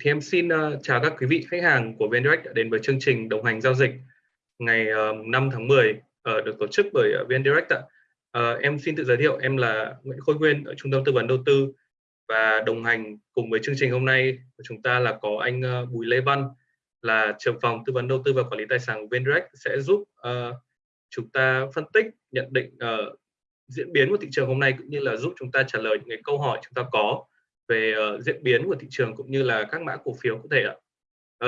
Thì em xin uh, chào các quý vị khách hàng của VnDirect đã đến với chương trình đồng hành giao dịch ngày ờ, uh, 5 tháng 10 uh, ờ, được tổ chức bởi uh, VnDirect ạ. Uh, em xin tự giới thiệu em là Nguyễn Khôi Nguyên ở Trung tâm Tư vấn Đầu tư và đồng hành cùng với chương trình hôm nay của chúng ta là có anh uh, Bùi Lê Văn là trưởng phòng tư vấn đầu tư và quản lý tài sản của VnDirect sẽ giúp uh, chúng ta phân tích nhận định uh, diễn biến của thị trường hôm nay cũng như là giúp chúng ta trả lời những cái câu hỏi chúng ta có về uh, diễn biến của thị trường cũng như là các mã cổ phiếu có thể ạ.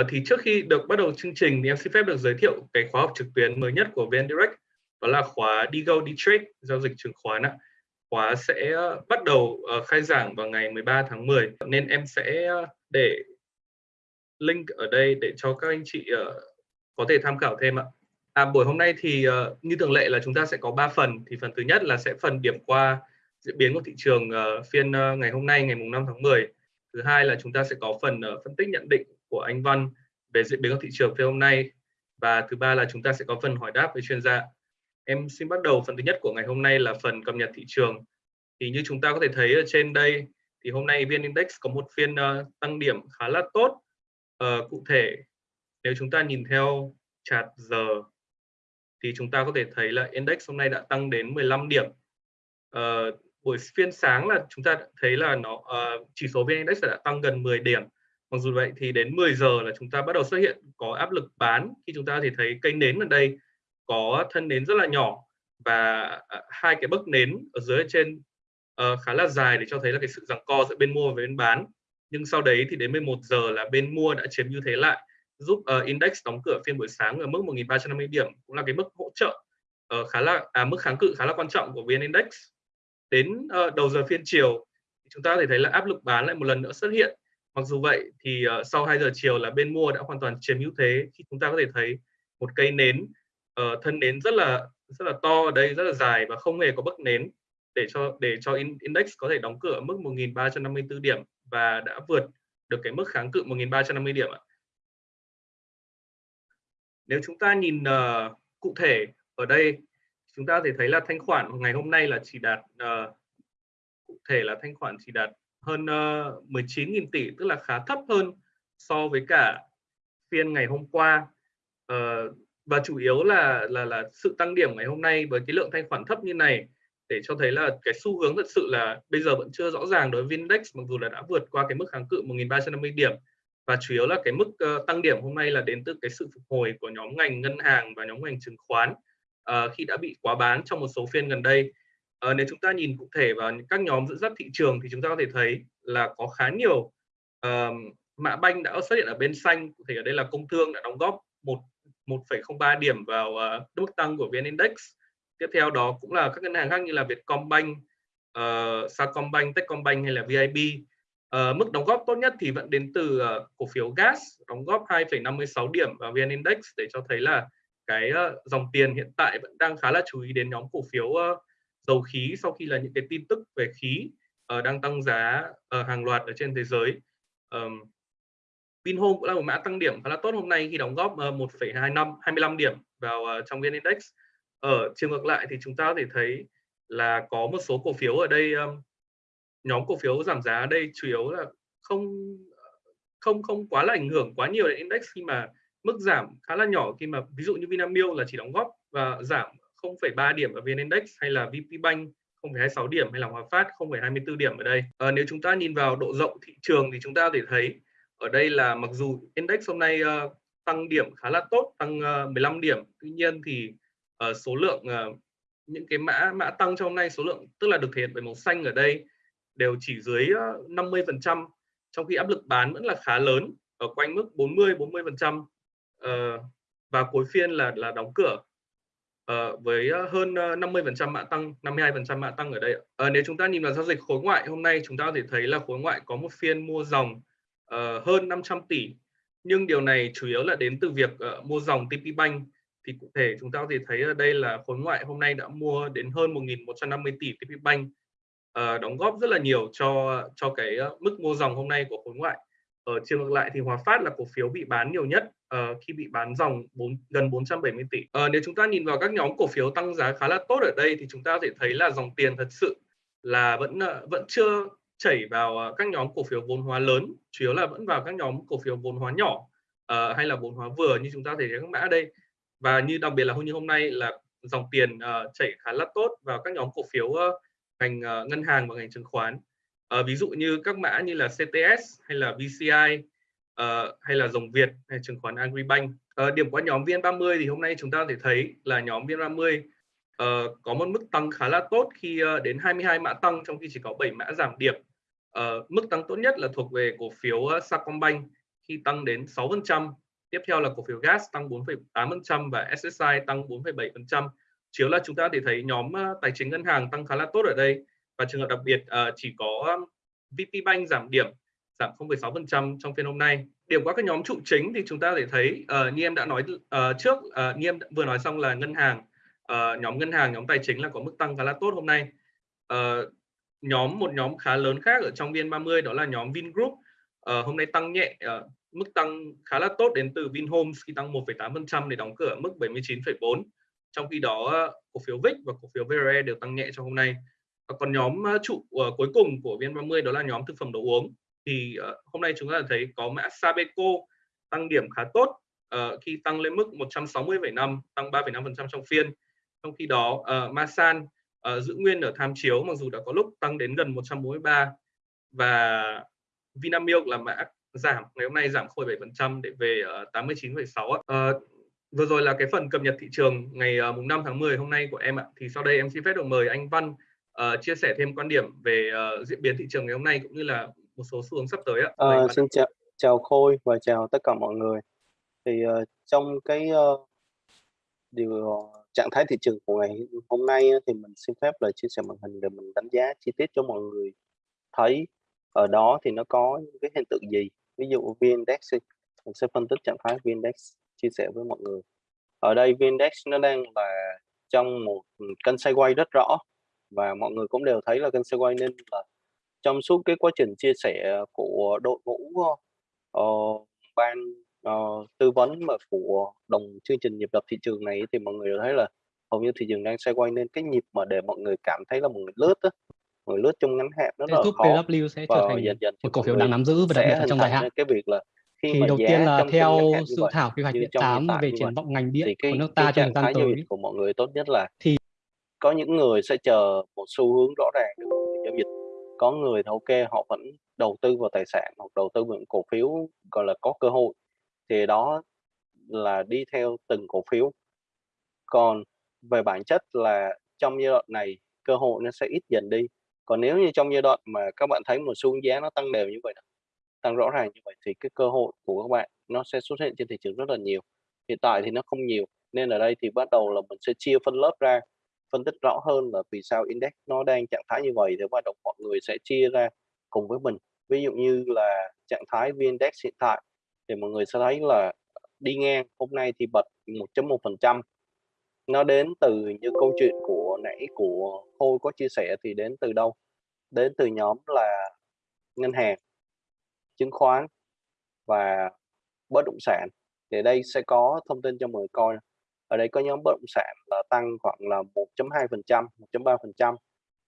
Uh, thì trước khi được bắt đầu chương trình thì em xin phép được giới thiệu cái khóa học trực tuyến mới nhất của VN Direct đó là khóa Digo Trade giao dịch chứng khoán ạ. Khóa sẽ ờ, bắt đầu uh, khai giảng vào ngày 13 tháng 10 nên em sẽ để link ở đây để cho các anh chị uh, có thể tham khảo thêm ạ. À, buổi hôm nay thì uh, như thường lệ là chúng ta sẽ có 3 phần thì phần thứ nhất là sẽ phần điểm qua diễn biến của thị trường uh, phiên uh, ngày hôm nay ngày mùng 5 tháng 10 thứ hai là chúng ta sẽ có phần uh, phân tích nhận định của anh Văn về diễn biến của thị trường phiên hôm nay. Và thứ ba là chúng ta sẽ có phần hỏi đáp với chuyên gia. Em xin bắt đầu phần thứ nhất của ngày hôm nay là phần cập nhật thị trường. Thì như chúng ta có thể thấy ở trên đây thì hôm nay vn index có một phiên uh, tăng điểm khá là tốt. Uh, cụ thể nếu chúng ta nhìn theo chart giờ thì chúng ta có thể thấy là index hôm nay đã tăng đến 15 điểm. Uh, buổi phiên sáng là chúng ta thấy là nó uh, chỉ số vn index đã tăng gần 10 điểm. Mặc dù vậy thì đến 10 giờ là chúng ta bắt đầu xuất hiện có áp lực bán. Khi chúng ta thì thấy cây nến ở đây có thân nến rất là nhỏ và uh, hai cái bấc nến ở dưới ở trên uh, khá là dài để cho thấy là cái sự giằng co giữa bên mua và bên bán. Nhưng sau đấy thì đến 11 giờ là bên mua đã chiếm ưu thế lại giúp uh, index đóng cửa phiên buổi sáng ở mức 1.350 điểm cũng là cái mức hỗ trợ uh, khá là à, mức kháng cự khá là quan trọng của vn index đến ờ, đầu giờ phiên chiều chúng ta có thể thấy là áp lực bán lại một lần nữa xuất hiện mặc dù vậy thì uh, sau 2 giờ chiều là bên mua đã hoàn toàn chiếm ưu thế khi chúng ta có thể thấy một cây nến uh, thân nến rất là rất là to ở đây rất là dài và không hề có bất nến để cho để cho index có thể đóng cửa ở mức 1.354 điểm và đã vượt được cái mức kháng cự 1.350 điểm ạ. Nếu chúng ta nhìn uh, cụ thể ở đây chúng ta có thể thấy là thanh khoản ngày hôm nay là chỉ đạt uh, cụ thể là thanh khoản chỉ đạt hơn ờ, uh, 19.000 tỷ tức là khá thấp hơn so với cả phiên ngày hôm qua. Uh, và chủ yếu là là là sự tăng điểm ngày hôm nay với cái lượng thanh khoản thấp như này để cho thấy là cái xu hướng thật sự là bây giờ vẫn chưa rõ ràng đối với index mặc dù là đã vượt qua cái mức kháng cự 1.350 điểm. Và chủ yếu là cái mức uh, tăng điểm hôm nay là đến từ cái sự phục hồi của nhóm ngành ngân hàng và nhóm ngành chứng khoán uh, khi đã bị quá bán trong một số phiên gần đây. Uh, nếu chúng ta nhìn cụ thể vào các nhóm dẫn dắt thị trường thì chúng ta có thể thấy là có khá nhiều uh, mã banh đã xuất hiện ở bên xanh. Cụ thể ở đây là công thương đã đóng góp một 1,03 điểm vào uh, mức tăng của vn index. Tiếp theo đó cũng là các ngân hàng khác như là Vietcombank, uh, Sacombank, Techcombank hay là VIB Uh, mức đóng góp tốt nhất thì vẫn đến từ uh, cổ phiếu gas đóng góp 2,56 điểm vào VN Index để cho thấy là cái uh, dòng tiền hiện tại vẫn đang khá là chú ý đến nhóm cổ phiếu uh, dầu khí sau khi là những cái tin tức về khí uh, đang tăng giá uh, hàng loạt ở trên thế giới. Um, Vinhome cũng là một mã tăng điểm khá là tốt hôm nay khi đóng góp uh, 1,25 25 điểm vào uh, trong VN Index. Ở chiều ngược lại thì chúng ta có thể thấy là có một số cổ phiếu ở đây um, nhóm cổ phiếu giảm giá ở đây chủ yếu là không không không quá là ảnh hưởng quá nhiều đến index khi mà mức giảm khá là nhỏ khi mà ví dụ như Vinamilk là chỉ đóng góp và giảm 0,3 điểm ở VN Index hay là VPBank 0,26 điểm hay là Hòa Phát 0,24 điểm ở đây. À, nếu chúng ta nhìn vào độ rộng thị trường thì chúng ta có thể thấy ở đây là mặc dù index hôm nay uh, tăng điểm khá là tốt, tăng ờ, uh, 15 điểm, tuy nhiên thì uh, số lượng uh, những cái mã mã tăng trong hôm nay số lượng tức là được thể hiện bởi màu xanh ở đây đều chỉ dưới 50% trong khi áp lực bán vẫn là khá lớn ở quanh mức 40 40% uh, và cuối phiên là là đóng cửa. Uh, với ờ, hơn 50% mã tăng 52% mã tăng ở đây uh, nếu chúng ta nhìn vào giao dịch khối ngoại hôm nay chúng ta có thể thấy là khối ngoại có một phiên mua dòng uh, hơn 500 tỷ. Nhưng điều này chủ yếu là đến từ việc uh, mua dòng TP Bank. Thì cụ thể chúng ta có thể thấy ở đây là khối ngoại hôm nay đã mua đến hơn 1.150 tỷ TP Bank. Uh, đóng góp rất là nhiều cho cho cái uh, mức mua dòng hôm nay của khối ngoại ở chiều ngược lại thì Hòa Phát là cổ phiếu bị bán nhiều nhất uh, khi bị bán dòng 4, gần 470 tỷ. Uh, nếu chúng ta nhìn vào các nhóm cổ phiếu tăng giá khá là tốt ở đây thì chúng ta có thể thấy là dòng tiền thật sự là vẫn uh, vẫn chưa chảy vào uh, các nhóm cổ phiếu vốn hóa lớn chủ yếu là vẫn vào các nhóm cổ phiếu vốn hóa nhỏ uh, hay là vốn hóa vừa như chúng ta thấy các mã ở đây và như đặc biệt là hôm như hôm nay là dòng tiền uh, chảy khá là tốt vào các nhóm cổ phiếu uh, ngành uh, ngân hàng và ngành chứng khoán à, ví dụ như các mã như là CTS hay là VCI à, ờ, hay là dòng Việt hay chứng khoán Agribank à, điểm qua nhóm VN30 thì hôm nay chúng ta có thể thấy là nhóm VN30 à, có một mức tăng khá là tốt khi à, đến 22 mã tăng trong khi chỉ có 7 mã giảm điểm. à, mức tăng tốt nhất là thuộc về cổ phiếu Sacombank khi tăng đến 6%. Tiếp theo là cổ phiếu gas tăng 4,8% và SSI tăng 4,7%. Chiếu là chúng ta thể thấy nhóm tài chính ngân hàng tăng khá là tốt ở đây và trường hợp đặc biệt uh, chỉ có VP Bank giảm điểm giảm 0,6% trong phiên hôm nay. Điểm qua các nhóm trụ chính thì chúng ta có thể thấy uh, như em đã nói uh, trước, uh, như em vừa nói xong là ngân hàng uh, nhóm ngân hàng nhóm tài chính là có mức tăng khá là tốt hôm nay. Uh, nhóm một nhóm khá lớn khác ở trong VN30 đó là nhóm Vingroup. Uh, hôm nay tăng nhẹ uh, mức tăng khá là tốt đến từ Vinhomes khi tăng 1,8% để đóng cửa mức 79,4 trong khi đó cổ phiếu VIX và cổ phiếu VRE đều tăng nhẹ trong hôm nay còn nhóm ờ, trụ uh, cuối cùng của VN30 đó là nhóm thực phẩm đồ uống. Thì uh, hôm nay chúng ta thấy có mã Sabeco tăng điểm khá tốt uh, khi tăng lên mức 160,5 tăng 3,5% trong phiên. Trong khi đó uh, Masan uh, giữ nguyên ở tham chiếu mặc dù đã có lúc tăng đến gần 143 và Vinamilk là mã giảm ngày hôm nay giảm 0,7% để về uh, 89,6 uh, vừa rồi là cái phần cập nhật thị trường ngày uh, mùng 5 tháng 10 hôm nay của em ạ. Thì sau đây em xin phép được mời anh Văn uh, chia sẻ thêm quan điểm về uh, diễn biến thị trường ngày hôm nay cũng như là một số xu hướng sắp tới ạ. Uh, xin chào chào Khôi và chào tất cả mọi người. Thì uh, trong cái uh, điều trạng thái thị trường của ngày hôm nay thì mình xin phép là chia sẻ màn hình để mình đánh giá chi tiết cho mọi người thấy. Ở đó thì nó có những cái hiện tượng gì? Ví dụ VN-Index mình sẽ phân tích trạng thái VN-Index chia sẻ với mọi người. Ở đây VN-Index nó đang là trong một kênh sideways rất rõ và mọi người cũng đều thấy là sideways nên là trong suốt cái quá trình chia sẻ của đội ngũ uh, ban uh, tư vấn mà của đồng chương trình nhịp đập thị trường này thì mọi người thấy là hầu như thị trường đang xoay quanh nên cái nhịp mà để mọi người cảm thấy là mọi người lướt á người lướt trong ngắn hạn nó là khó PW sẽ trở thành dần dần một cổ phiếu đáng nắm giữ và đặc biệt là trong dài hạn. cái việc là khi thì mà đầu tiên là theo dự thảo quy hoạch điện 8 về triển vọng ngành điện của nước ta trong thời gian tới. của mọi người tốt nhất là thì có những người sẽ chờ một xu hướng rõ ràng được giao dịch. Có người thì ok, họ vẫn đầu tư vào tài sản hoặc đầu tư vào cổ phiếu, gọi là, có cơ hội. Thì đó là đi theo từng cổ phiếu. Còn về bản chất là trong giai đoạn này, cơ hội nó sẽ ít dần đi. Còn nếu như trong giai đoạn mà các bạn thấy một xu hướng giá nó tăng đều như vậy tăng rõ ràng như vậy thì cái cơ hội của các bạn nó sẽ xuất hiện trên thị trường rất là nhiều. Hiện tại thì nó không nhiều, nên ở đây thì bắt đầu là mình sẽ chia phân lớp ra phân tích rõ hơn là vì sao index nó đang trạng thái như vậy thì hoạt động mọi người sẽ chia ra cùng với mình. Ví dụ như là trạng thái VN-Index hiện tại thì mọi người sẽ thấy là đi ngang, hôm nay thì bật 1.1% nó đến từ như câu chuyện của nãy của Khôi có chia sẻ thì đến từ đâu? Đến từ nhóm là ngân hàng, chứng khoán và bất động sản. Thì đây sẽ có thông tin cho mọi người coi ở đây có nhóm bất động sản là tăng khoảng là 1.2% 1.3%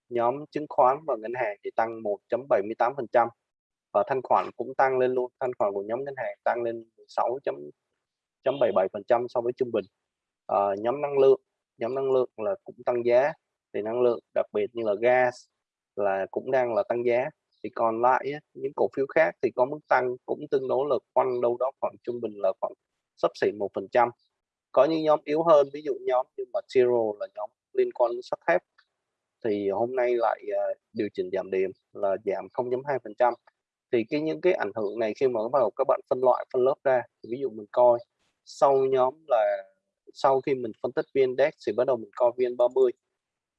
nhóm chứng khoán và ngân hàng thì tăng 1.78% và thanh khoản cũng tăng lên luôn thanh khoản của nhóm ngân hàng tăng lên 6.77% so với trung bình. À, nhóm năng lượng nhóm năng lượng là cũng tăng giá. Thì năng lượng đặc biệt như là gas là cũng đang là tăng giá. Thì còn lại những cổ phiếu khác thì có mức tăng cũng tương đối là quanh đâu đó khoảng trung bình là khoảng sắp xỉ một phần trăm có những nhóm yếu hơn ví dụ nhóm như mà zero là nhóm liên quan đến sắt thép. Thì hôm nay lại uh, điều chỉnh giảm điểm là giảm 0.2 phần trăm. Thì cái những cái ảnh hưởng này khi mà bắt đầu các bạn phân loại phân lớp ra thì ví dụ mình coi sau nhóm là sau khi mình phân tích viên index thì bắt đầu mình coi viên 30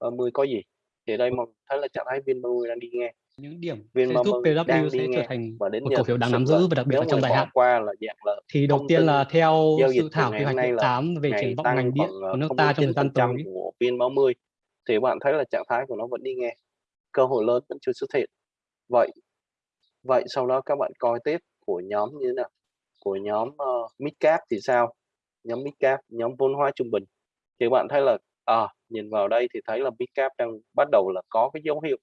30 có gì? Thì đây mình thấy là trạng thái viên 30 đang đi ngang những điểm vn sẽ giúp PW sẽ trở thành và đến một cổ phiếu đáng nắm giữ và đặc biệt là trong dài hạn qua là dạng là thì đầu tiên là theo dự thảo quy hoạch điện 8 về triển vọng ngành điện của nước ta trong thời gian tới. của vn 30 thì bạn thấy là trạng thái của nó vẫn đi ngang cơ hội lớn vẫn chưa xuất hiện. Vậy vậy sau đó các bạn coi tiếp của nhóm như thế nào? Của nhóm uh, midcap thì sao? Nhóm midcap nhóm vốn hóa trung bình. Thì bạn thấy là à, nhìn vào đây thì thấy là midcap đang bắt đầu là có cái dấu hiệu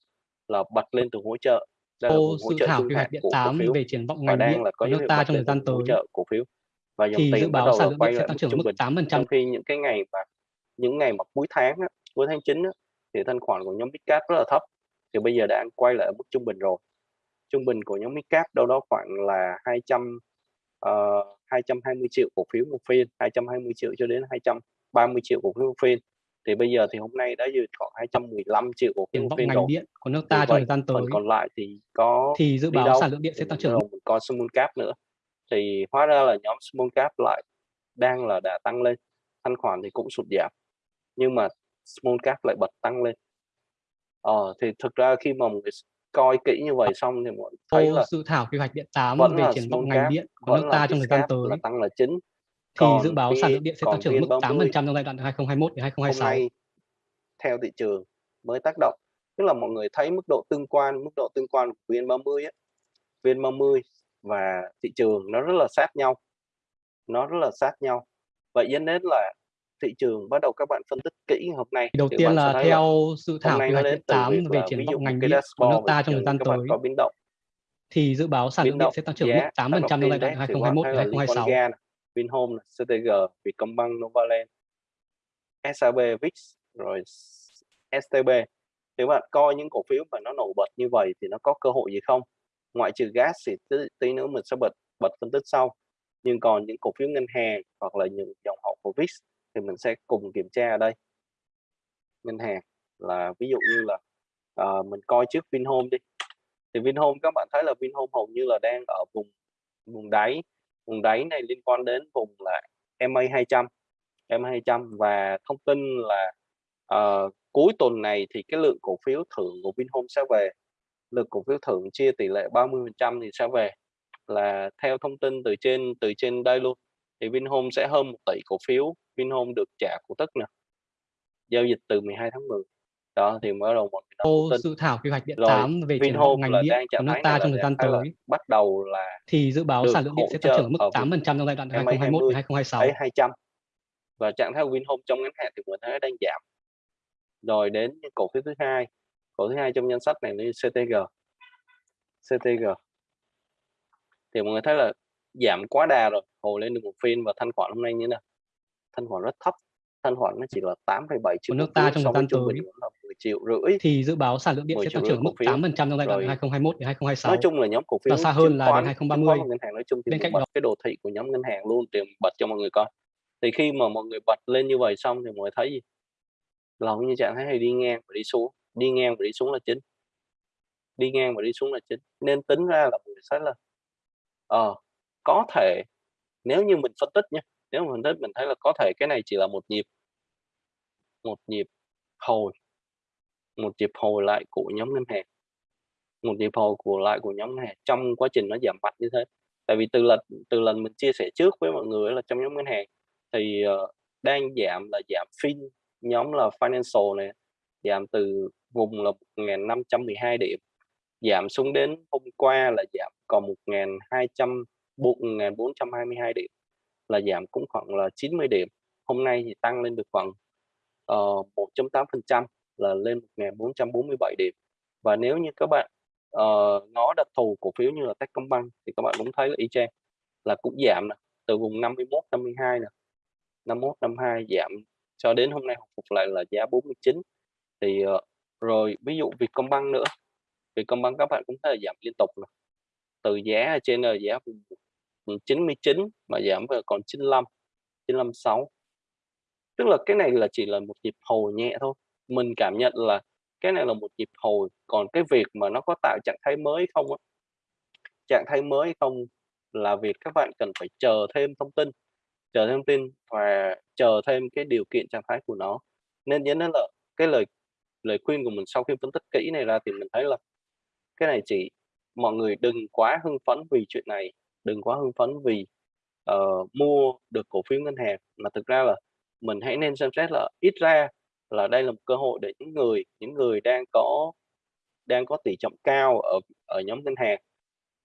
là bật lên từ hỗ trợ. Đây là hỗ dự trợ thảo quy hoạch điện của cổ 8 phiếu về triển vọng và ngành điện đang là có của nước ta trong thời gian vùng hỗ tới. trợ cổ phiếu. Và dòng thì dự tiền bắt báo đầu sản lượng điện sẽ tăng trưởng mức bình. 8% trong khi những cái ngày mà những ngày mà cuối tháng á, cuối tháng 9 á, thì thanh khoản của nhóm Midcap rất là thấp. Thì bây giờ đang quay lại ở mức trung bình rồi. Trung bình của nhóm Midcap đâu đó khoảng là 200 uh, 220 triệu cổ phiếu một phiên 220 triệu cho đến 230 triệu cổ phiếu một phiên thì bây giờ thì hôm nay đã dư khoảng 215 triệu một vọng ngành rồi. điện của nước ta trong thời gian phần tới còn lại thì có thì dự báo đâu sản lượng điện sẽ tăng trưởng. đầu mình coi small cap nữa. Thì hóa ra là nhóm small cap lại đang là đã tăng lên. Thanh khoản thì cũng sụt giảm nhưng mà small cap lại bật tăng lên. Ờ thì thực ra khi mà người coi kỹ như vậy xong thì mọi thấy Ô là dự thảo quy hoạch điện 8 vẫn về triển vọng ngành điện của nước ta trong thời gian Biscap là tới tăng là chính thì dự còn báo sản lượng điện sẽ tăng trưởng mức VN30 8% trong giai đoạn 2021 đến hôm 2026. nay theo thị trường mới tác động tức là mọi người thấy mức độ tương quan mức độ tương quan của VN30 á VN30 và thị trường nó rất là sát nhau nó rất là sát nhau vậy dẫn đến là thị trường bắt đầu các bạn phân tích kỹ hôm nay Đầu tiên là theo dự thảo nó hoạch đến điện từ 8 việc về triển vọng ngành điện của nước ta trong thời gian tới có biến động thì dự báo sản lượng điện sẽ tăng trưởng mức giá tác 8% động trong giai đoạn index thì các bạn 2021 thấy đến là liên quan 2026. Vinhome, CTG, Vietcombank, Novaland, SAB, VIX rồi STB nếu bạn coi những cổ phiếu mà nó nổi bật như vậy thì nó có cơ hội gì không? Ngoại trừ gas thì tí, tí nữa mình sẽ bật bật phân tích sau. Nhưng còn những cổ phiếu ngân hàng hoặc là những dòng họ của VIX thì mình sẽ cùng kiểm tra ở đây. Ngân hàng là ví dụ như là uh, mình coi trước Vinhome đi. Thì Vinhome các bạn thấy là Vinhome hầu như là đang ở vùng vùng đáy vùng đáy này liên quan đến vùng là MA 200 MA 200 và thông tin là uh, cuối tuần này thì cái lượng cổ phiếu thưởng của Vinhome sẽ về. Lượng cổ phiếu thưởng chia tỷ lệ 30% thì sẽ về. Là theo thông tin từ trên từ trên đây luôn thì Vinhome sẽ hơn một tỷ cổ phiếu. Vinhome được trả cổ tức nè. Giao dịch từ 12 tháng 10 đó thì mới đầu người Ô dự thảo quy hoạch điện rồi 8 về triển vọng ngành điện của nước ta trong thời gian là tới. bắt đầu là thì dự báo sản lượng điện sẽ tăng trưởng mức ở vùng 8% trong giai đoạn MA 2021 đến 20 2026. ấy 200 và trạng thái của Vinhome trong ngắn hạn thì mình thấy đang giảm. Rồi đến cổ phiếu thứ hai. Cổ thứ hai trong danh sách này là CTG CTG thì mọi người thấy là giảm quá đà rồi. Hồi lên được một phiên và thanh khoản hôm nay như thế nào? Thanh khoản rất thấp. Thanh khoản nó chỉ là 8,7 triệu của nước ta trong thời gian tới bình là 10 triệu rưỡi thì dự báo sản lượng điện 10 sẽ tăng trưởng mức phiếu. 8% trong giai đoạn rồi. 2021 đến nói 2026 chung là nhóm cổ phiếu và xa hơn là đến khoán chứng 2030. khoán và ngân hàng nói chung thì Bên mình cạnh đó cái đồ thị của nhóm ngân hàng luôn để bật cho mọi người coi. Thì khi mà mọi người bật lên như vậy xong thì mọi người thấy gì? Là như trạng thái hay đi ngang và đi xuống. Đi ngang và đi xuống là chính. Đi ngang và đi xuống là chính. Nên tính ra là người thấy là ờ có thể nếu như mình phân tích nhé nếu mà phân tích mình thấy là có thể cái này chỉ là một nhịp một nhịp hồi một nhịp hồi lại của nhóm ngân hàng. Một nhịp hồi của lại của nhóm ngân hàng trong quá trình nó giảm mạnh như thế. Tại vì từ lần từ lần mình chia sẻ trước với mọi người là trong nhóm ngân hàng thì uh, đang giảm là giảm fin nhóm là financial này giảm từ vùng là 1.512 điểm giảm xuống đến hôm qua là giảm còn 1.200 1.422 điểm là giảm cũng khoảng là 90 điểm hôm nay thì tăng lên được khoảng ờ, uh, 1.8% là lên 1447 điểm. Và nếu như các bạn uh, ngó đặc thù cổ phiếu như là Techcombank thì các bạn cũng thấy là y chang là cũng giảm nè từ vùng 51 52 nè. 51 52 giảm cho đến hôm nay hồi phục lại là giá 49 thì uh, rồi ví dụ Vietcombank nữa Vietcombank các bạn cũng thấy là giảm liên tục nè. Từ giá trên là giá vùng 99 mà giảm về còn 95 956 tức là cái này là chỉ là một nhịp hồi nhẹ thôi mình cảm nhận là cái này là một nhịp hồi còn cái việc mà nó có tạo trạng thái mới không á? Trạng thái mới không là việc các bạn cần phải chờ thêm thông tin chờ thêm thông tin và chờ thêm cái điều kiện trạng thái của nó. Nên dẫn đến là cái lời lời khuyên của mình sau khi phân tích kỹ này ra thì mình thấy là cái này chỉ mọi người đừng quá hưng phấn vì chuyện này đừng quá hưng phấn vì uh, mua được cổ phiếu ngân hàng mà thực ra là mình hãy nên xem xét là ít ra là đây là một cơ hội để những người những người đang có đang có tỷ trọng cao ở ở nhóm ngân hàng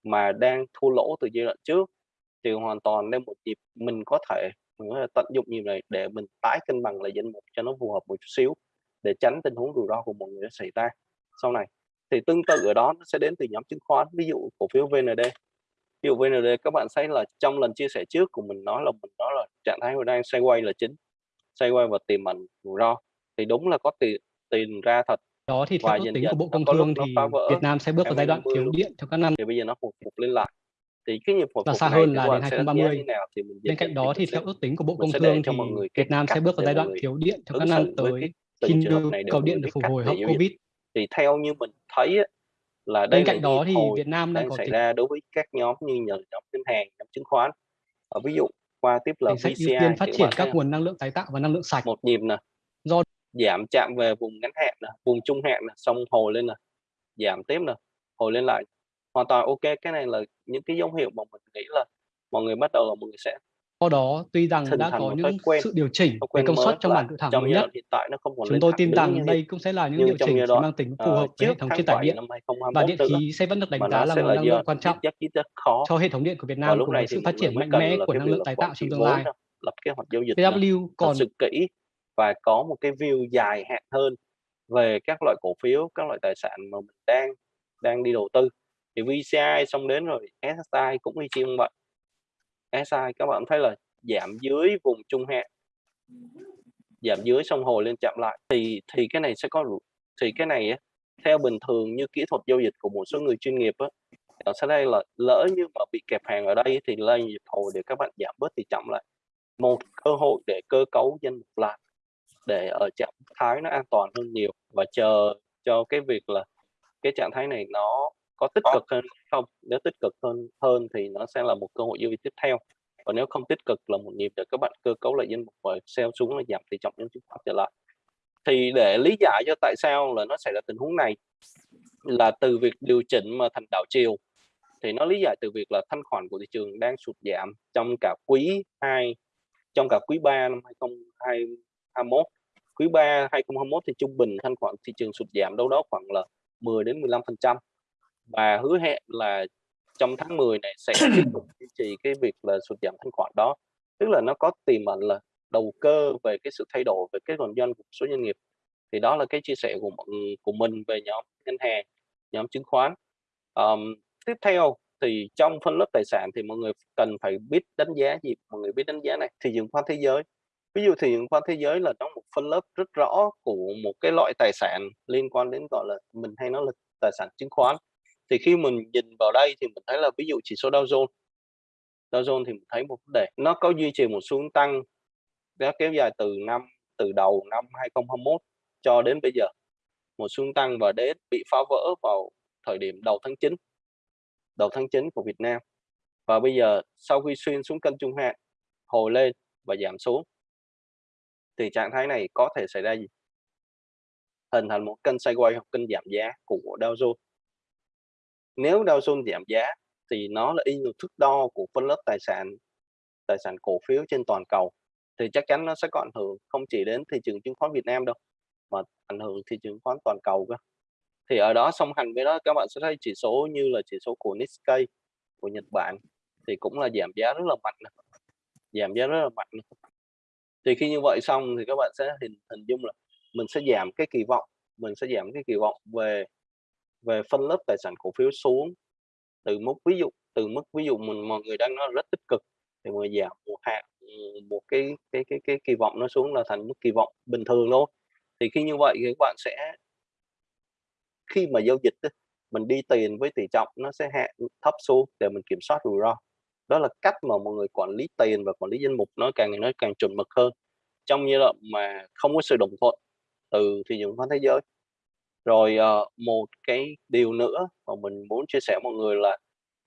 mà đang thua lỗ từ giai đoạn trước thì hoàn toàn nên một dịp mình có thể, mình có thể tận dụng như này để mình tái cân bằng lại danh mục cho nó phù hợp một chút xíu để tránh tình huống rủi ro của mọi người đã xảy ra. Sau này thì tương tự ở đó nó sẽ đến từ nhóm chứng khoán, ví dụ cổ phiếu VND ví dụ VND các bạn thấy là trong lần chia sẻ trước của mình nói là mình nói là trạng thái đang xoay quay là chính, xoay quay và tiềm ẩn rủi ro thì đúng là có tiền tiền ra thật. Đó thì theo ước tính của Bộ Công Thương thì Việt Nam sẽ bước vào giai đoạn thiếu điện trong các năm. Thì bây giờ nó hồi phục lên lại. Thì cái nhịp hồi và phục xa hơn là đến bạn sẽ 2030 như nào thì mình bên cạnh đó thì theo ước tính của Bộ Công Thương thì Việt Nam sẽ bước vào giai đoạn thiếu điện trong các năm tới. khi nhu cầu điện được phục hồi hậu Covid. Thì theo như mình thấy là đây bên cạnh đó thì Việt Nam đang xảy ra đối với các nhóm như nhóm ngân hàng nhóm chứng khoán. Ở ví dụ qua tiếp là chính sách ưu VCI phát triển các nguồn năng lượng tái tạo và năng lượng sạch. Một nhịp nè. do giảm chạm về vùng ngắn hạn nè vùng trung hạn nè xong hồi lên nè giảm tiếp nè hồi lên lại. Hoàn toàn ok cái này là những cái dấu hiệu mà mình nghĩ là mọi người bắt đầu là mọi người sẽ do đó tuy rằng đã có những quen sự điều chỉnh về công suất trong bản dự thảo mới nhất hiện tại nó không còn chúng tôi tin rằng đây cũng sẽ là những điều chỉnh đoạn mang tính phù uh, hợp với hệ thống truyền tải 7 điện. và 2021 điện khí sẽ vẫn được đánh giá là nguồn năng lượng quan trọng cho hệ thống điện của Việt Nam lúc cùng này với sự phát triển mạnh mẽ của năng lượng tái tạo trong tương lai. thật còn và có một cái view dài hạn hơn về các loại cổ phiếu, các loại tài sản mà mình đang đang đi đầu tư. Thì VCI xong đến rồi SSI cũng y chang vậy. SSI các bạn thấy là giảm dưới vùng trung hạn giảm dưới xong hồi lên chậm lại thì thì cái này sẽ có thì cái này á, theo bình thường như kỹ thuật giao dịch của một số người chuyên nghiệp á ở sau đây là lỡ như mà bị kẹp hàng ở đây thì lên nhịp hồi để các bạn giảm bớt thì chậm lại một cơ hội để cơ cấu danh mục lại để ở trạng thái nó an toàn hơn nhiều và chờ cho cái việc là cái trạng thái này nó có tích cực hơn không? Nếu tích cực hơn hơn thì nó sẽ là một cơ hội giao dịch tiếp theo. Còn nếu không tích cực là một nhịp để các bạn cơ cấu lại danh mục và sell xuống là giảm tỷ trọng nhóm chứng khoán trở lại. Thì để lý giải cho tại sao là nó xảy ra tình huống này là từ việc điều chỉnh mà thành đảo chiều. Thì nó lý giải từ việc là thanh khoản của thị trường đang sụt giảm trong cả quý 2 trong cả quý 3 năm 2021 quý 3 2021 thì trung bình thanh khoản thị trường sụt giảm đâu đó khoảng là 10 đến 15 phần trăm. Và hứa hẹn là trong tháng 10 này sẽ tiếp tục duy trì cái việc là sụt giảm thanh khoản đó. Tức là nó có tiềm ẩn là đầu cơ về cái sự thay đổi về cái kinh doanh của số doanh nghiệp. Thì đó là cái chia sẻ của của mình về nhóm ngân hàng nhóm chứng khoán. Um, tiếp theo thì trong phân lớp tài sản thì mọi người cần phải biết đánh giá gì? Mọi người biết đánh giá này thị trường khoán thế giới ví dụ thị trường khoán thế giới là nó một phân lớp rất rõ của một cái loại tài sản liên quan đến, gọi là, mình hay nói là tài sản chứng khoán. Thì khi mình nhìn vào đây thì mình thấy là ví dụ chỉ số Dow Jones Dow Jones thì mình thấy một vấn đề, nó có duy trì một xu hướng tăng đã kéo dài từ năm, từ đầu năm 2021 cho đến bây giờ. Một xu hướng tăng và đến bị phá vỡ vào thời điểm đầu tháng 9 đầu tháng 9 của Việt Nam. Và bây giờ sau khi xuyên xuống kênh trung hạn, hồi lên và giảm xuống thì trạng thái này có thể xảy ra gì? Hình thành một kênh sideways hoặc kênh giảm giá của Dow Jones. Nếu Dow Jones giảm giá thì nó là y như thước đo của phân lớp tài sản tài sản cổ phiếu trên toàn cầu. Thì chắc chắn nó sẽ có ảnh hưởng không chỉ đến thị trường chứng khoán Việt Nam đâu, mà ảnh hưởng thị trường chứng khoán toàn cầu cơ. Thì ở đó song hành với đó, các bạn sẽ thấy chỉ số như là chỉ số của Nikkei, của Nhật Bản thì cũng là giảm giá rất là mạnh giảm giá rất là mạnh thì khi như vậy xong thì các bạn sẽ hình hình dung là mình sẽ giảm cái kỳ vọng, mình sẽ giảm cái kỳ vọng về về phân lớp tài sản cổ phiếu xuống. Từ mức, ví dụ, từ mức ví dụ mình, mọi người đang nói rất tích cực thì mình giảm một hạn một cái cái cái cái kỳ vọng nó xuống là thành mức kỳ vọng bình thường thôi. Thì khi như vậy thì các bạn sẽ, khi mà giao dịch mình đi tiền với tỷ trọng nó sẽ hạ thấp xuống để mình kiểm soát rủi ro đó là cách mà mọi người quản lý tiền và quản lý danh mục nó càng ngày nó càng chuẩn mực hơn. Trong giai đoạn mà không có sự đồng thuận từ thị trường khoán thế giới. Rồi uh, một cái điều nữa mà mình muốn chia sẻ mọi người là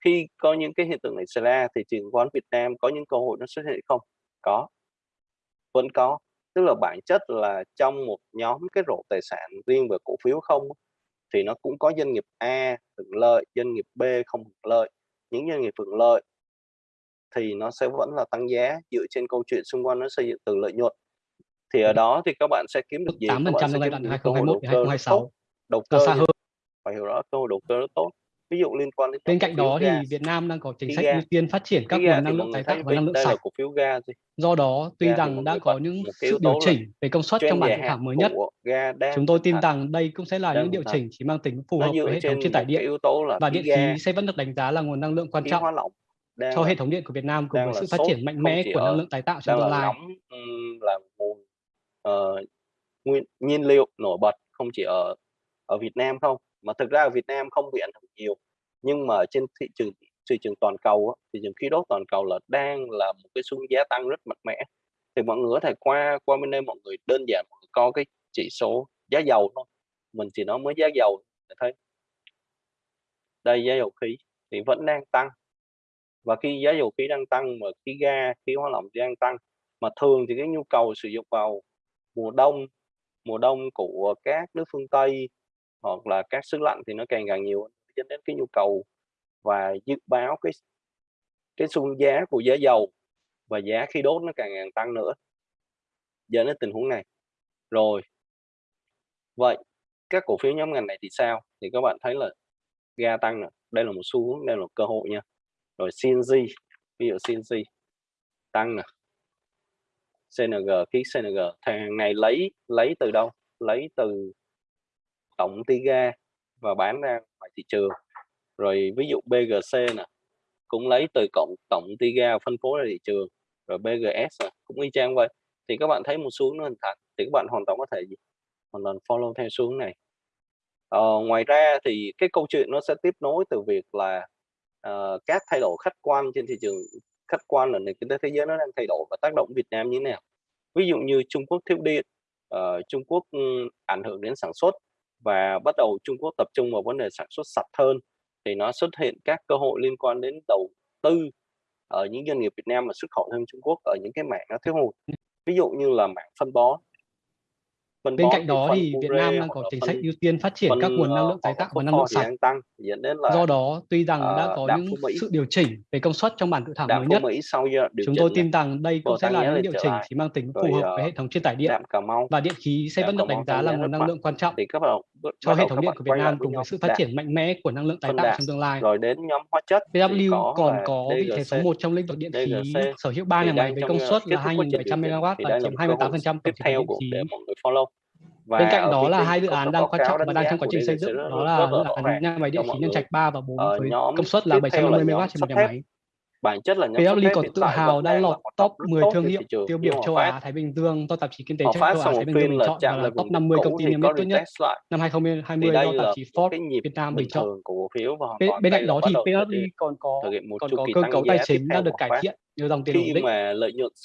khi có những cái hiện tượng này xảy ra thì trường khoán Việt Nam có những cơ hội nó xuất hiện không? Có. Vẫn có. Tức là bản chất là trong một nhóm cái rổ tài sản riêng về cổ phiếu không thì nó cũng có doanh nghiệp A hưởng lợi doanh nghiệp B không hưởng lợi. Những doanh nghiệp hưởng lợi thì nó sẽ vẫn là tăng giá dựa trên câu chuyện xung quanh nó xây dựng từ lợi nhuận. Thì ở đó thì các bạn sẽ kiếm được gì? 8% các bạn trong sẽ kiếm được 2021 đầu cơ rất 2026 tốt đầu cơ xa hơn. phải hiểu rõ cơ hội đầu cơ rất tốt. Ví dụ liên quan đến bên cạnh đó thì Việt Nam đang có chính sách ưu tiên phát triển các nguồn năng lượng tái tạo và năng lượng sạch. cổ phiếu ga gì? Do đó, tuy ga rằng đã có những sự điều chỉnh về công suất trong bản dự thảo mới nhất, chúng tôi tin rằng đây cũng sẽ là những điều chỉnh chỉ mang tính phù hợp với hệ thống truyền tải điện và điện khí sẽ vẫn được đánh giá là nguồn năng lượng quan trọng cho hệ thống điện của Việt Nam cùng với sự phát triển mạnh mẽ của năng lượng tái tạo trong tương lai. là nguồn uh, nguyên nhiên liệu nổi bật không chỉ ở ở Việt Nam không. Mà thực ra ở Việt Nam không bị ảnh hưởng nhiều nhưng mà trên thị trường thị trường toàn cầu thị trường khí đốt toàn cầu là đang là một cái xu giá tăng rất mạnh mẽ. Thì mọi người có thể qua qua bên đây mọi người đơn giản mọi người có cái chỉ số giá dầu thôi. Mình chỉ nói mới giá dầu thấy. Đây giá dầu khí thì vẫn đang tăng và khi giá dầu khí đang tăng mà khí ga, khí hóa lỏng đang tăng. Mà thường thì cái nhu cầu sử dụng vào mùa đông mùa đông của các nước phương Tây hoặc là các xứ lạnh thì nó càng càng nhiều dẫn đến cái nhu cầu và dự báo cái cái xung giá của giá dầu và giá khí đốt nó càng càng tăng nữa. Dẫn đến tình huống này. Rồi. Vậy, các cổ phiếu nhóm ngành này thì sao? Thì các bạn thấy là ga tăng này đây là một xu hướng, đây là một cơ hội nha rồi CNG ví dụ CNG tăng nè. CNG ký CNG thằng này lấy lấy từ đâu? Lấy từ tổng TIGA ga và bán ra ngoài thị trường. Rồi ví dụ BGC nè cũng lấy từ cộng tổng TIGA ga phân phối ra thị trường. Rồi BGS nè, cũng y chang vậy. Thì các bạn thấy một xuống nó hình thành thì các bạn hoàn toàn có thể gì? Hoàn toàn follow theo xuống này. Ờ, ngoài ra thì cái câu chuyện nó sẽ tiếp nối từ việc là uh, các thay đổi khách quan trên thị trường khách quan là nền kinh tế thế giới nó đang thay đổi và tác động Việt Nam như thế nào? Ví dụ như Trung Quốc thiếu điện uh, Trung Quốc um, ảnh hưởng đến sản xuất và bắt đầu Trung Quốc tập trung vào vấn đề sản xuất sạch hơn thì nó xuất hiện các cơ hội liên quan đến đầu tư ở những doanh nghiệp Việt Nam mà xuất khẩu sang Trung Quốc ở những cái mảng nó thiếu hụt. Ví dụ như là mảng phân bón. Bên cạnh đó thì Việt Nam đang có chính sách ưu tiên phát triển các nguồn năng lượng tái tạo và năng lượng sạch. Tăng, đến là, Do đó, tuy rằng đã ờ, có những sự điều chỉnh về công suất trong bản dự thảo mới nhất, chúng tôi tin rằng đây cũng sẽ là những điều chỉnh chỉ mang tính phù hợp với hệ thống truyền tải điện và điện khí sẽ vẫn được đánh giá là nguồn năng lượng quan trọng cho hệ thống điện của Việt Nam cùng với sự phát triển mạnh mẽ của năng lượng tái tạo trong tương lai. Rồi đến nhóm hóa chất PW còn có vị thế số 1 trong lĩnh vực điện khí, sở hữu 3 nhà máy với công suất là 2.700 MW và chiếm 28% tổng thể điện khí. Và Bên cạnh đó là hai dự án đang quan trọng và đang trong quá trình xây dựng, đó là dự án nhà máy điện khí Nhân Trạch 3 và 4 với công suất là 750 MW trên một nhà máy. Bản chất là PLD còn tự hào đã lọt top 10 thương hiệu tiêu biểu châu Á Thái Bình Dương do tạp chí kinh tế châu Á Thái Bình Dương bình chọn và là top 50 công ty niêm yết tốt nhất. năm 2020 do tạp chí Forbes Việt Nam bình chọn. Bên cạnh đó thì PLD còn có còn có cơ cấu tài chính đang được cải thiện nhờ dòng tiền ổn định.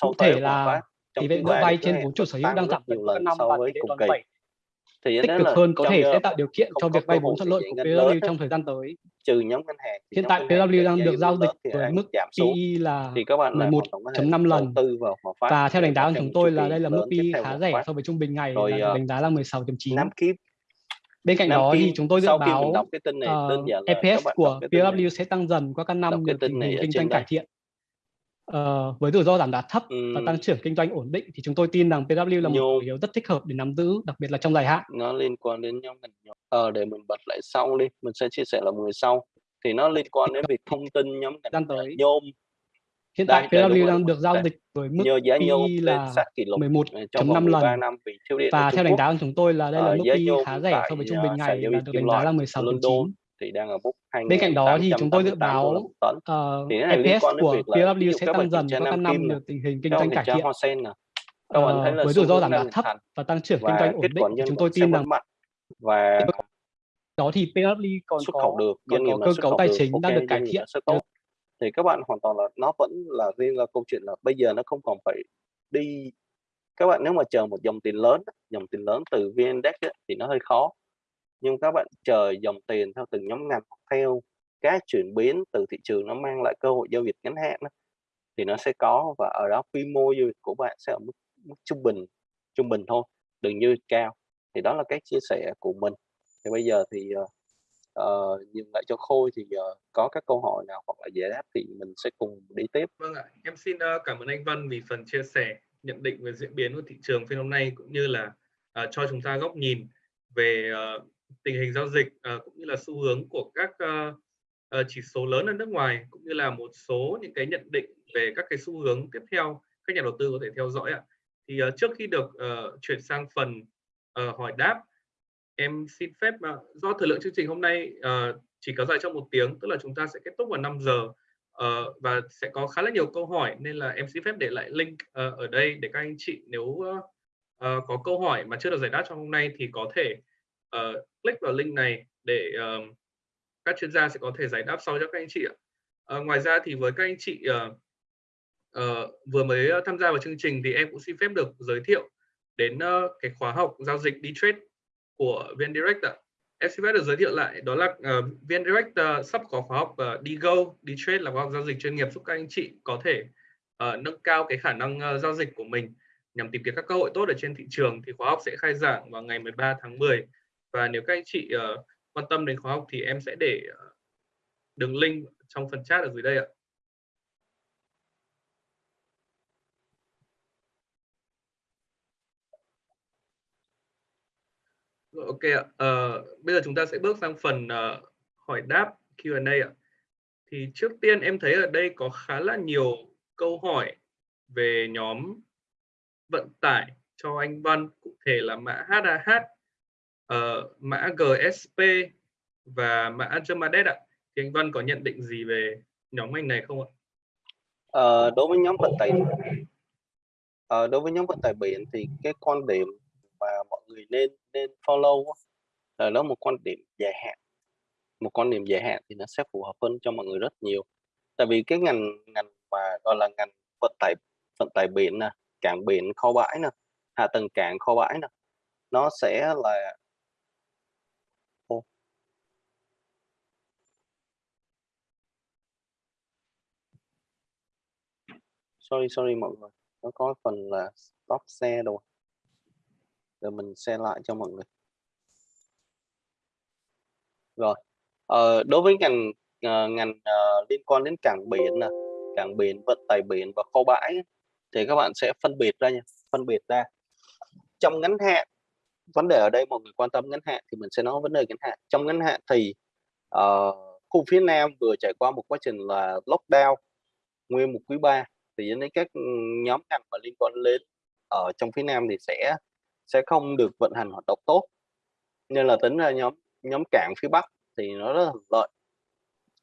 Cụ thể là tỷ lệ nợ vay trên vốn chủ sở hữu đang giảm nhiều lần so với cùng kỳ thì tích cực hơn có thể sẽ tạo điều kiện cho việc vay vốn thuận lợi của PW trong thời gian tới. Trừ nhóm ngân hàng. Hiện tại PW đang được giao dịch với mức PE là 11.5 lần và theo đánh giá của chúng tôi là đây là mức PE khá rẻ so với trung bình ngày là ờ, đánh giá là 16.9. Bên cạnh đó thì chúng tôi dự báo uh, EPS của PW sẽ tăng dần qua các năm được tình hình kinh doanh cải thiện. Uh, với rủi ro giảm giá thấp ừ. và tăng trưởng kinh doanh ổn định thì chúng tôi tin rằng PW là một cổ phiếu rất thích hợp để nắm giữ, đặc biệt là trong dài hạn. Nó liên quan đến nhóm ngành nhóm. Ờ, để mình bật lại sau đi, mình sẽ chia sẻ là người sau. Thì nó liên quan đến việc thông tin nhóm ngành tới. nhôm. Hiện tại PW đang được giao dịch với mức Nhờ giá nhôm là 11.5 lần. Năm và theo đánh giá của chúng tôi là đây là mức PE khá rẻ so với trung bình ngày và được đánh giá là 16.9 thì đang ở mức Bên cạnh đó thì chúng tôi dự báo uh, EPS của PW sẽ tăng dần qua các năm nhờ tình hình kinh doanh cải thiện. Uh, với rủi ro giảm giá thấp và tăng trưởng kinh doanh ổn định, chúng tôi tin rằng và đó thì PW còn xuất khẩu được, còn có cơ cấu tài chính đang được cải thiện. Thì các bạn hoàn toàn là nó vẫn là riêng là câu chuyện là bây giờ nó không còn phải đi. Các bạn nếu mà chờ một dòng tiền lớn dòng tiền lớn từ VN Index thì nó hơi khó nhưng các bạn chờ dòng tiền theo từng nhóm ngành theo các chuyển biến từ thị trường nó mang lại cơ hội giao dịch ngắn hạn đó, thì nó sẽ có và ở đó quy mô giao dịch của bạn sẽ ở mức, mức trung bình trung bình thôi đừng như cao. Thì đó là cách chia sẻ của mình. Thì bây giờ thì uh, uh, lại cho khôi thì uh, có các câu hỏi nào hoặc là giải đáp thì mình sẽ cùng đi tiếp. Vâng ạ em xin uh, cảm ơn anh Văn vì phần chia sẻ nhận định về diễn biến của thị trường phiên hôm nay cũng như là uh, cho chúng ta góc nhìn về uh, tình hình giao dịch uh, cũng như là xu hướng của các uh, uh, chỉ số lớn ở nước ngoài cũng như là một số những cái nhận định về các cái xu hướng tiếp theo các nhà đầu tư có thể theo dõi ạ. Thì uh, trước khi được uh, chuyển sang phần uh, hỏi đáp, em xin phép uh, do thời lượng chương trình hôm nay uh, chỉ có dài trong một tiếng, tức là chúng ta sẽ kết thúc vào 5 giờ uh, và sẽ có khá là nhiều câu hỏi nên là em xin phép để lại link uh, ở đây để các anh chị nếu uh, uh, có câu hỏi mà chưa được giải đáp trong hôm nay thì có thể uh, click vào link này để uh, các chuyên gia sẽ có thể giải đáp sau cho các anh chị ạ. Uh, ngoài ra thì với các anh chị uh, uh, vừa mới tham gia vào chương trình thì em cũng xin phép được giới thiệu đến uh, cái khóa học giao dịch đi trade của VnDirect ạ. Em xin phép được giới thiệu lại đó là uh, VnDirect uh, sắp có khóa học uh, đi go đi trade là khóa học giao dịch chuyên nghiệp giúp các anh chị có thể uh, nâng cao cái khả năng uh, giao dịch của mình nhằm tìm kiếm các cơ hội tốt ở trên thị trường thì khóa học sẽ khai giảng vào ngày 13 tháng 10 và nếu các anh chị uh, quan tâm đến khóa học thì em sẽ để uh, đường link trong phần chat ở dưới đây ạ. Ok ạ. Uh, bây giờ chúng ta sẽ bước sang phần uh, hỏi đáp Q&A ạ. Thì trước tiên em thấy ở đây có khá là nhiều câu hỏi về nhóm vận tải cho anh Văn, cụ thể là mã HAH, uh, mã GSP và mã Germadet ạ. Thì anh Văn có nhận định gì về nhóm ngành này không ạ? À, đối với nhóm vận tải à, đối với nhóm vận tải biển thì cái quan điểm mà mọi người nên nên follow là nó một quan điểm dài hạn một quan điểm dài hạn thì nó sẽ phù hợp hơn cho mọi người rất nhiều tại vì cái ngành ngành mà gọi là ngành vận tải vận tải biển nè cảng biển kho bãi nè hạ tầng cảng kho bãi nè nó sẽ là oh sorry sorry mọi người. Nó có phần là stop xe rồi rồi mình xe lại cho mọi người. Rồi ờ, đối với ngành uh, ngành uh, liên quan đến cảng biển nè cảng biển vận tải biển và kho bãi thì các bạn sẽ phân biệt ra nha phân biệt ra. Trong ngắn hạn vấn đề ở đây mọi người quan tâm ngắn hạn thì mình sẽ nói vấn đề ngắn hạn. Trong ngắn hạn thì uh, khu phía Nam vừa trải qua một quá trình là lockdown nguyên một quý 3 thì đến các nhóm ngành mà liên quan đến ở trong phía Nam thì sẽ sẽ không được vận hành hoạt động tốt. Nên là tính ra nhóm nhóm cảng phía Bắc thì nó rất là lợi.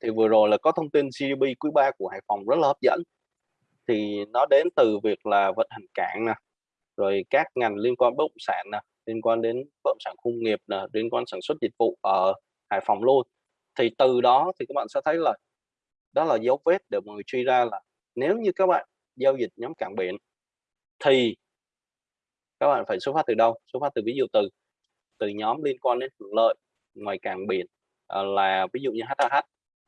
Thì vừa rồi là có thông tin GDP quý 3 của Hải Phòng rất là hấp dẫn. Thì nó đến từ việc là vận hành cảng nè, rồi các ngành liên quan bất động sản nè, liên quan đến bất động sản công nghiệp nè, liên quan sản xuất dịch vụ ở Hải Phòng luôn. Thì từ đó thì các bạn sẽ thấy là đó là dấu vết để mọi người truy ra là nếu như các bạn giao dịch nhóm cảng biển thì các bạn phải xuất phát từ đâu? Xuất phát từ ví dụ từ từ nhóm liên quan đến hưởng lợi ngoài cảng biển ờ, là ví dụ như HAH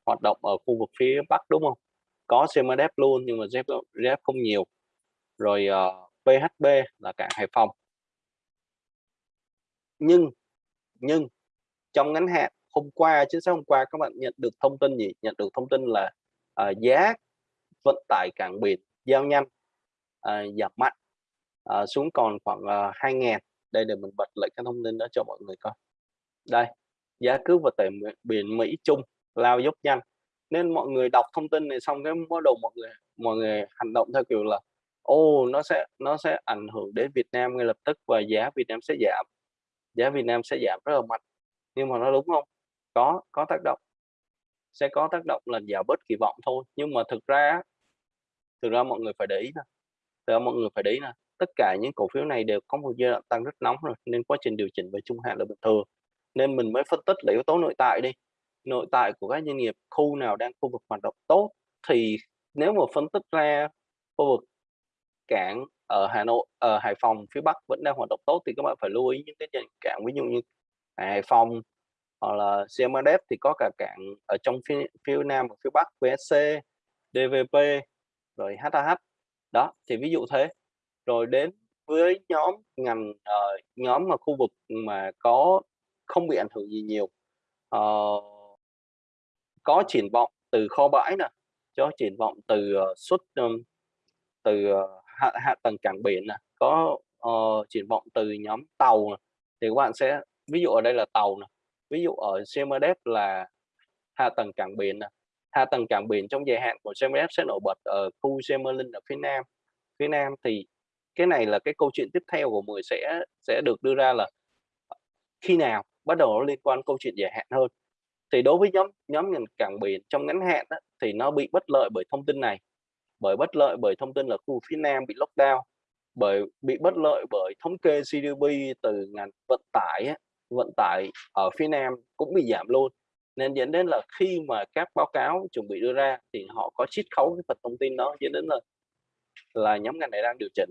hoạt động ở khu vực phía Bắc đúng không? Có CMDF luôn nhưng mà ZF không nhiều. Rồi ờ, uh, PHB là cảng Hải Phòng. Nhưng nhưng trong ngắn hạn hôm qua chính xác hôm qua các bạn nhận được thông tin gì? Nhận được thông tin là uh, giá vận tải cảng biển giao nhanh à, giảm mạnh à, xuống còn khoảng à, 2.000 đây để mình bật lại cái thông tin đó cho mọi người coi. Đây giá cước và tệ biển Mỹ Trung lao dốc nhanh. Nên mọi người đọc thông tin này xong cái bắt đầu mọi người mọi người hành động theo kiểu là ô oh, nó sẽ nó sẽ ảnh hưởng đến Việt Nam ngay lập tức và giá Việt Nam sẽ giảm. Giá Việt Nam sẽ giảm rất là mạnh. Nhưng mà nó đúng không? Có có tác động. Sẽ có tác động là giảm bớt kỳ vọng thôi. Nhưng mà thực ra thực ra mọi người phải để ý nè. Thực ra mọi người phải để ý nè tất cả những cổ phiếu này đều có một giai đoạn tăng rất nóng rồi nên quá trình điều chỉnh về trung hạn là bình thường. Nên mình mới phân tích là yếu tố nội tại đi. Nội tại của các doanh nghiệp khu nào đang khu vực hoạt động tốt thì nếu mà phân tích ra khu vực cảng ở Hà Nội ở Hải Phòng phía Bắc vẫn đang hoạt động tốt thì các bạn phải lưu ý những cái cảng ví dụ như Hải Phòng hoặc là CMDF thì có cả cảng ở trong phía, phía Nam và phía Bắc VSC DVP rồi HAH đó thì ví dụ thế rồi đến với nhóm ngành uh, nhóm mà khu vực mà có không bị ảnh hưởng gì nhiều uh, có triển vọng từ kho bãi nè cho triển vọng từ uh, xuất um, từ uh, hạ, hạ tầng cảng biển nè có uh, triển vọng từ nhóm tàu nè. thì các bạn sẽ ví dụ ở đây là tàu nè ví dụ ở CMDF là hạ tầng cảng biển nè hạ tầng cảng biển trong dài hạn của CMF sẽ nổi bật ở khu Gemerlin ở phía nam. Phía nam thì cái này là cái câu chuyện tiếp theo của mười sẽ sẽ được đưa ra là khi nào bắt đầu nó liên quan câu chuyện dài hạn hơn. Thì đối với nhóm nhóm ngành cảng biển trong ngắn hạn đó, thì nó bị bất lợi bởi thông tin này. Bởi bất lợi bởi thông tin là khu phía nam bị lockdown. Bởi bị bất lợi bởi thống kê GDP từ ngành vận tải vận tải ở phía nam cũng bị giảm luôn nên dẫn đến là khi mà các báo cáo chuẩn bị đưa ra thì họ có chiết khấu cái phần thông tin đó dẫn đến là là nhóm ngành này đang điều chỉnh.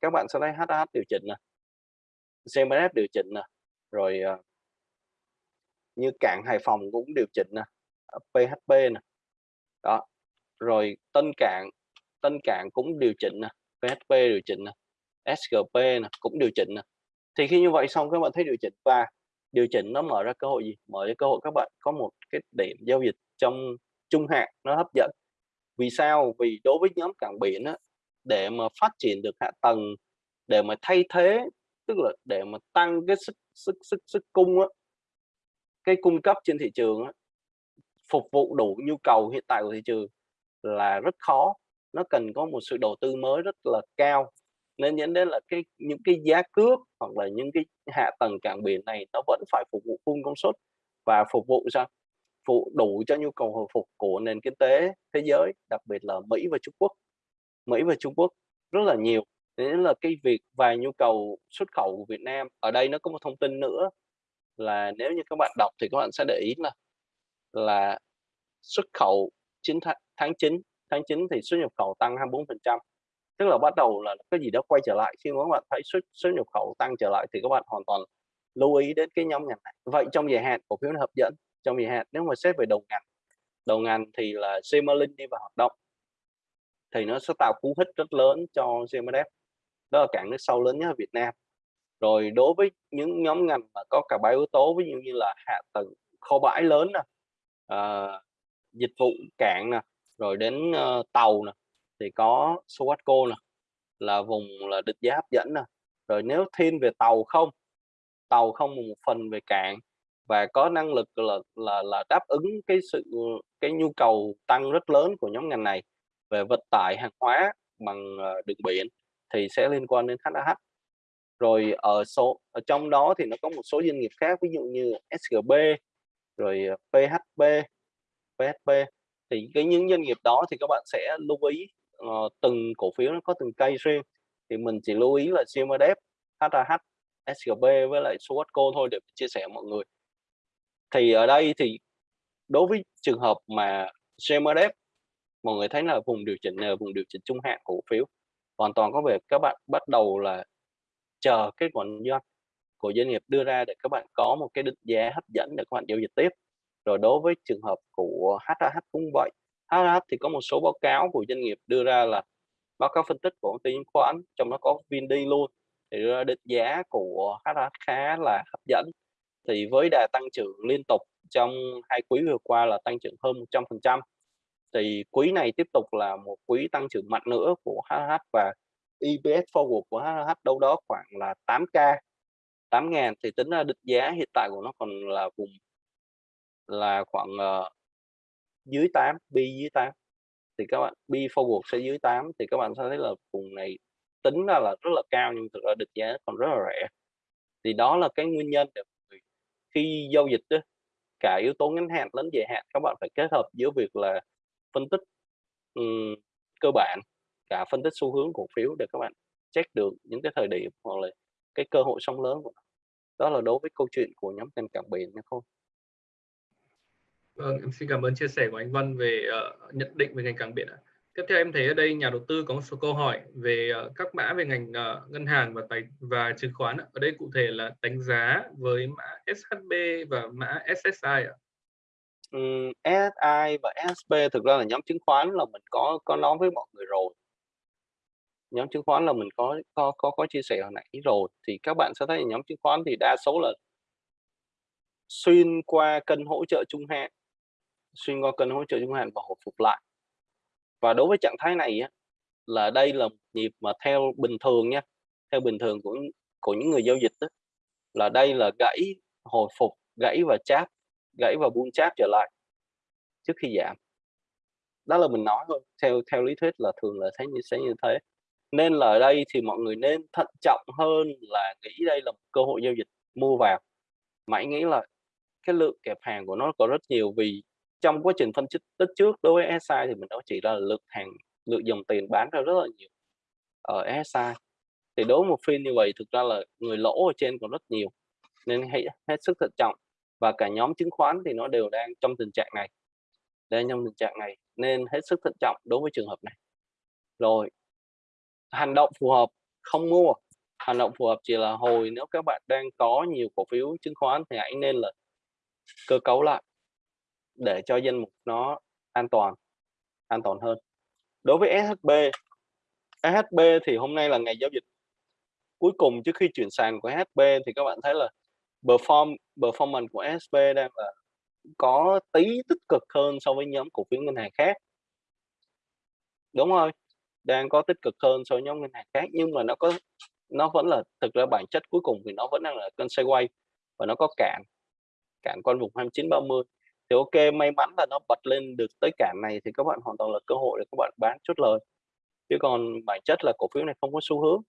Các bạn sẽ thấy HH điều chỉnh nè. CMF điều chỉnh nè. Rồi uh, như cảng Hải Phòng cũng điều chỉnh nè. Ờ, PHP nè. Đó. Rồi Tân Cảng Tân Cảng cũng điều chỉnh nè. PHP điều chỉnh nè. SGP nè cũng điều chỉnh nè. Thì khi như vậy xong các bạn thấy điều chỉnh và điều chỉnh nó mở ra cơ hội gì? Mở ra cơ hội các bạn có một cái điểm giao dịch trong trung hạn nó hấp dẫn. Vì sao? Vì đối với nhóm cảng biển á, để mà phát triển được hạ tầng để mà thay thế tức là để mà tăng cái sức sức sức sức cung á, cái cung cấp trên thị trường á, phục vụ đủ nhu cầu hiện tại của thị trường là rất khó. Nó cần có một sự đầu tư mới rất là cao nên dẫn đến là cái những cái giá cước hoặc là những cái hạ tầng cảng biển này nó vẫn phải phục vụ full công suất và phục vụ sao? Phụ đủ cho nhu cầu hồi phục của nền kinh tế thế giới đặc biệt là Mỹ và Trung Quốc. Mỹ và Trung Quốc rất là nhiều. Nên là cái việc và nhu cầu xuất khẩu của Việt Nam ở đây nó có một thông tin nữa là nếu như các bạn đọc thì các bạn sẽ để ý là là xuất khẩu 9 tháng, tháng 9 tháng 9 thì xuất nhập khẩu tăng 24 phần trăm tức là bắt đầu là cái gì đó quay trở lại. Khi mà các bạn thấy xuất xuất nhập khẩu tăng trở lại thì các bạn hoàn toàn lưu ý đến cái nhóm ngành này. Vậy trong dài hạn cổ phiếu nó hấp dẫn. Trong dài hạn nếu mà xét về đầu ngành đầu ngành thì là Semalink đi vào hoạt động thì nó sẽ tạo cú hích rất lớn cho CMDF đó là cảng nước sâu lớn nhất ở Việt Nam. Rồi đối với những nhóm ngành mà có cả ba yếu tố ví dụ như là hạ tầng kho bãi lớn nè à, dịch vụ cảng nè rồi đến uh, tàu nè thì có Sowatco nè, là vùng là định giá hấp dẫn nè. Rồi nếu thiên về tàu không tàu không một phần về cảng và có năng lực là là là đáp ứng cái sự, cái nhu cầu tăng rất lớn của nhóm ngành này về vận tải hàng hóa bằng ờ, đường biển thì sẽ liên quan đến HAH rồi ở số, ở trong đó thì nó có một số doanh nghiệp khác, ví dụ như SGB rồi ờ, PHP PHP thì cái những doanh nghiệp đó thì các bạn sẽ lưu ý uh, từng cổ phiếu nó có từng cây riêng thì mình chỉ lưu ý là CMDF, HAH, SGB với lại Swatco thôi để chia sẻ mọi người. Thì ở đây thì đối với trường hợp mà CMDF mọi người thấy là vùng điều chỉnh là vùng điều chỉnh trung hạn cổ phiếu. Hoàn toàn có việc các bạn bắt đầu là chờ kết quả doanh của doanh nghiệp đưa ra để các bạn có một cái định giá hấp dẫn để các bạn giao dịch tiếp. Rồi đối với trường hợp của HAH cũng vậy. HH thì có một số báo cáo của doanh nghiệp đưa ra là báo cáo phân tích của công ty chứng khoán, trong đó có Vindi luôn, thì đưa ra định giá của HH khá là hấp dẫn. Thì với đà tăng trưởng liên tục trong hai quý vừa qua là tăng trưởng hơn 100% thì quý này tiếp tục là một quý tăng trưởng mạnh nữa của HH và EPS forward của HH đâu đó khoảng là 8k 8.000 thì tính ra định giá hiện tại của nó còn là vùng, là khoảng ờ, dưới 8 bi dưới 8 thì các bạn bi forward sẽ dưới 8 thì các bạn sẽ thấy là vùng này tính ra là rất là cao nhưng thực ra định giá còn rất là rẻ. Thì đó là cái nguyên nhân để khi giao dịch đó, cả yếu tố ngắn hạn lẫn dài hạn các bạn phải kết hợp giữa việc là phân tích um, cơ bản cả phân tích xu hướng cổ phiếu để các bạn check được những cái thời điểm hoặc là cái cơ hội sóng lớn của nó. đó là đối với câu chuyện của nhóm ngành cảng biển nha không Vâng, em xin cảm ơn chia sẻ của anh Văn về uh, nhận định về ngành cảng biển. Tiếp theo em thấy ở đây nhà đầu tư có một số câu hỏi về uh, các mã về ngành uh, ngân hàng và tài và chứng khoán. Ở đây cụ thể là đánh giá với mã SHB và mã SSI ạ Ừ, SSI và SSP thực ra là nhóm chứng khoán là mình có có nói với mọi người rồi nhóm chứng khoán là mình có có có có chia sẻ hồi nãy rồi thì các bạn sẽ thấy nhóm chứng khoán thì đa số là xuyên qua kênh hỗ trợ trung hạn xuyên qua kênh hỗ trợ trung hạn và hồi phục lại. Và đối với trạng thái này á, là đây là một nhịp mà theo bình thường nha theo bình thường của của những người giao dịch đó, là đây là gãy hồi phục gãy và cháp gãy và buông cháp trở lại trước khi giảm. Đó là mình nói thôi theo theo lý thuyết là thường là thấy như sẽ như thế. Nên là ở đây thì mọi người nên thận trọng hơn là nghĩ đây là một cơ hội giao dịch mua vào. Mãi nghĩ là cái lượng kẹp hàng của nó có rất nhiều vì trong quá trình phân tích tích trước đối với SI thì mình nói chỉ là lượng hàng lượng dòng tiền bán ra rất là nhiều ở SI thì đối với một phiên như vậy thực ra là người lỗ ở trên còn rất nhiều, nên hãy hết sức thận trọng. Và cả nhóm chứng khoán thì nó đều đang trong tình trạng này, đang trong tình trạng này, nên hết sức thận trọng đối với trường hợp này. Rồi, hành động phù hợp, không mua. Hành động phù hợp chỉ là hồi nếu các bạn đang có nhiều cổ phiếu chứng khoán thì hãy nên là cơ cấu lại để cho danh mục nó an toàn an toàn hơn. Đối với SHB SHB thì hôm nay là ngày giao dịch. Cuối cùng trước khi chuyển sàn của SHB thì các bạn thấy là perform, performance của SHB đang là có tí tích cực hơn so với nhóm cổ phiếu ngân hàng khác. Đúng rồi, đang có tích cực hơn so với nhóm ngân hàng khác, nhưng mà nó có, nó vẫn là, thực ra bản chất cuối cùng thì nó vẫn đang là cân sideways và nó có cản cản con vùng 29 30 thì ok may mắn là nó bật lên được tới cản này thì các bạn hoàn toàn là cơ hội để các bạn bán chốt lời. Chứ còn bản chất là cổ phiếu này không có xu hướng.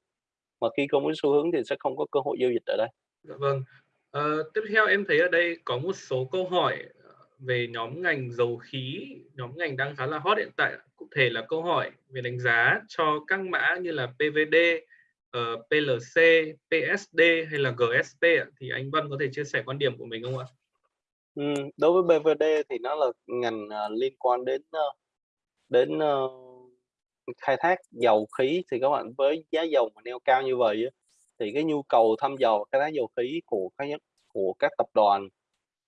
Mà khi không có xu hướng thì sẽ không có cơ hội giao dịch ở đây. Dạ vâng. À, tiếp theo em thấy ở đây có một số câu hỏi ờ, về nhóm ngành dầu khí. Nhóm ngành đang khá là hot hiện tại. Cụ thể là câu hỏi về đánh giá cho các mã như là PVD uh, ờ, PLC PSD hay là GSP thì anh Văn có thể chia sẻ quan điểm của mình không ạ? Đối với BVD thì nó là ngành uh, liên quan đến uh, đến uh, khai thác dầu khí. Thì các bạn với giá dầu mà neo cao như vậy thì cái nhu cầu thăm dò khai thác dầu khí của các của các tập đoàn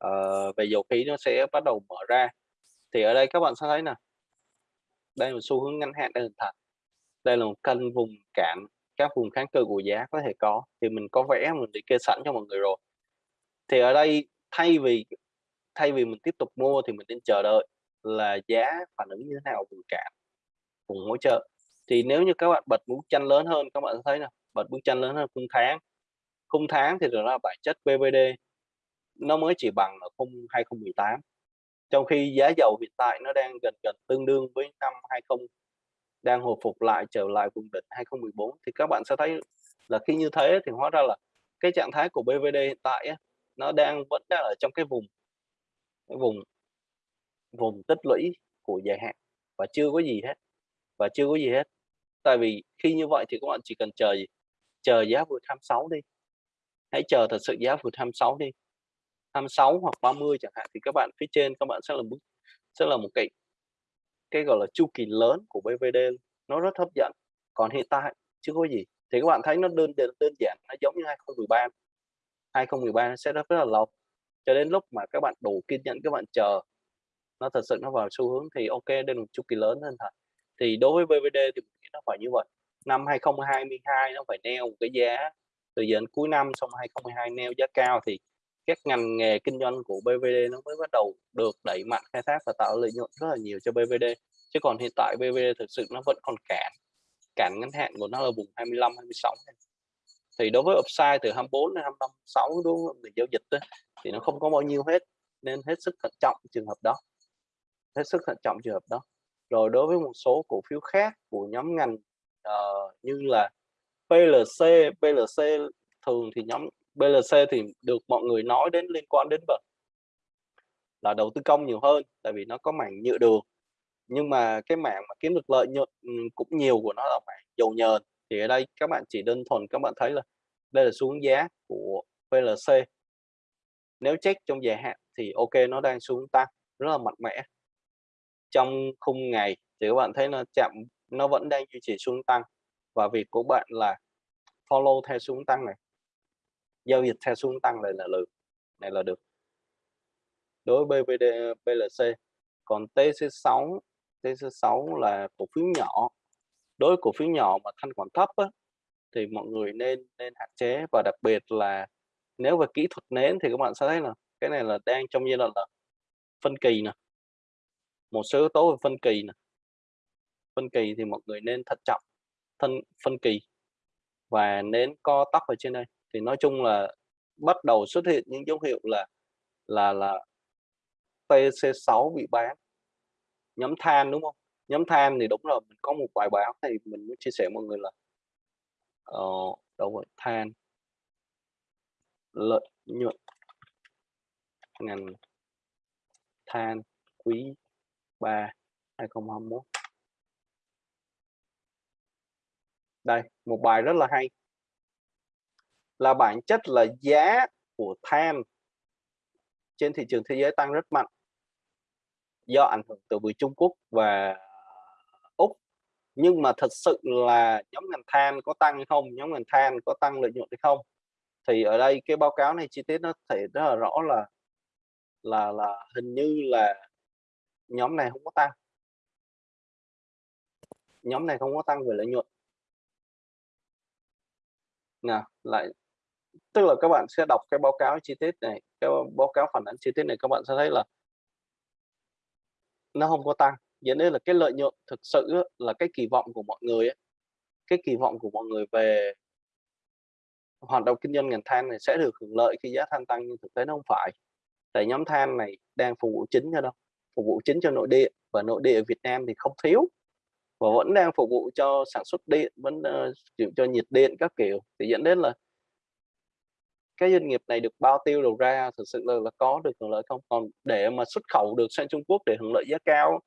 uh, về dầu khí nó sẽ bắt đầu mở ra. Thì ở đây các bạn sẽ thấy nè đây là xu hướng ngắn hạn đang hình thành đây là một kênh vùng cản các vùng kháng cự của giá có thể có. Thì mình có vẽ mình để kê sẵn cho mọi người rồi. Thì ở đây thay vì thay vì mình tiếp tục mua thì mình nên chờ đợi là giá phản ứng như thế nào vùng cản vùng hỗ trợ. Thì nếu như các bạn bật bức tranh lớn hơn, các bạn thấy là bật bức tranh lớn hơn khung tháng. Khung tháng thì là bản chất BVD nó mới chỉ bằng ở khung 2018 trong khi giá dầu hiện tại nó đang gần gần tương đương với năm 20 đang hồi phục lại trở lại vùng đỉnh 2014 thì các bạn sẽ thấy là khi như thế thì hóa ra là cái trạng thái của BVD hiện tại nó đang vẫn đang ở trong cái vùng cái vùng vùng tích lũy của dài hạn và chưa có gì hết và chưa có gì hết. Tại vì khi như vậy thì các bạn chỉ cần chờ gì? Chờ giá vượt 26 đi. Hãy chờ thật sự giá vượt 26 đi. 26 hoặc 30 chẳng hạn thì các bạn phía trên các bạn sẽ là mức sẽ là một cái cái gọi là chu kỳ lớn của BVD nó rất hấp dẫn. Còn hiện tại chưa có gì. Thì các bạn thấy nó đơn đơn, đơn giản. Nó giống như 2013 2013 sẽ rất, rất là lâu cho đến lúc mà các bạn đủ kiên nhẫn, các bạn chờ nó thật sự nó vào xu hướng thì ok, đây là một chu kỳ lớn hơn thật. Thì đối với BVD thì nó phải như vậy. Năm 2022 nó phải neo một cái giá từ giờ đến cuối năm, xong 2022 neo giá cao thì các ngành nghề kinh doanh của BVD nó mới bắt đầu được đẩy mạnh, khai thác và tạo lợi nhuận rất là nhiều cho BVD chứ còn hiện tại BVD thực sự nó vẫn còn cản cản ngắn hạn của nó là vùng 25 26 thì đối với upside từ 24 đến 25 6 đúng không? mình giao dịch đó, thì nó không có bao nhiêu hết nên hết sức thận trọng trường hợp đó. Hết sức thận trọng trường hợp đó. Rồi đối với một số cổ phiếu khác của nhóm ngành uh, như là PLC PLC thường thì nhóm PLC thì được mọi người nói đến liên quan đến vật là đầu tư công nhiều hơn tại vì nó có mảng nhựa đường. Nhưng mà cái mảng mà kiếm được lợi nhuận ừ, cũng nhiều của nó là mảng dầu nhờn thì ở đây các bạn chỉ đơn thuần các bạn thấy là đây là xuống giá của PLC nếu check trong dài hạn thì ok, nó đang xuống tăng rất là mạnh mẽ. Trong khung ngày thì các bạn thấy nó chạm nó vẫn đang duy trì xuống tăng và việc của bạn là follow theo xuống tăng này. Giao dịch theo xuống tăng này là được, này là được. Đối với BVD PLC còn TC6 TC6 là cổ phiếu nhỏ đối với cổ phiếu nhỏ mà thanh khoản thấp á, thì mọi người nên nên hạn chế. Và đặc biệt là nếu về kỹ thuật nến thì các bạn sẽ thấy là cái này là đang trong giai đoạn là phân kỳ nè. Một số yếu tố về phân kỳ nè. Phân kỳ thì mọi người nên thận trọng thân phân kỳ và nên co tóc ở trên đây. Thì nói chung là bắt đầu xuất hiện những dấu hiệu là là là TC6 bị bán nhóm than đúng không? Nhóm than thì đúng rồi mình có một bài báo thì mình muốn chia sẻ mọi người là ờ, đâu rồi than lợi nhuận. Ngành than quý 3 2021 đây một bài rất là hay. Là bản chất là giá của than trên thị trường thế giới tăng rất mạnh do ảnh hưởng từ người Trung Quốc và nhưng mà thật sự là nhóm ngành than có tăng hay không nhóm ngành than có tăng lợi nhuận hay không? Thì ở đây cái báo cáo này chi tiết nó thể rất là rõ là là là hình như là nhóm này không có tăng. Nhóm này không có tăng về lợi nhuận. Nè, lại, tức là các bạn sẽ đọc cái báo cáo chi tiết này, cái báo cáo phản ánh chi tiết này các bạn sẽ thấy là nó không có tăng dẫn đến là cái lợi nhuận thực sự là cái kỳ vọng của mọi người cái kỳ vọng của mọi người về hoạt động kinh doanh ngành than này sẽ được hưởng lợi khi giá than tăng nhưng thực tế nó không phải. Tại nhóm than này đang phục vụ chính cho đâu? Phục vụ chính cho nội địa và nội địa Việt Nam thì không thiếu. Và vẫn đang phục vụ cho sản xuất điện vẫn uh, cho nhiệt điện các kiểu. Thì dẫn đến là cái doanh nghiệp này được bao tiêu đầu ra thực sự là, là có được hưởng lợi không? Còn để mà xuất khẩu được sang Trung Quốc để hưởng lợi giá cao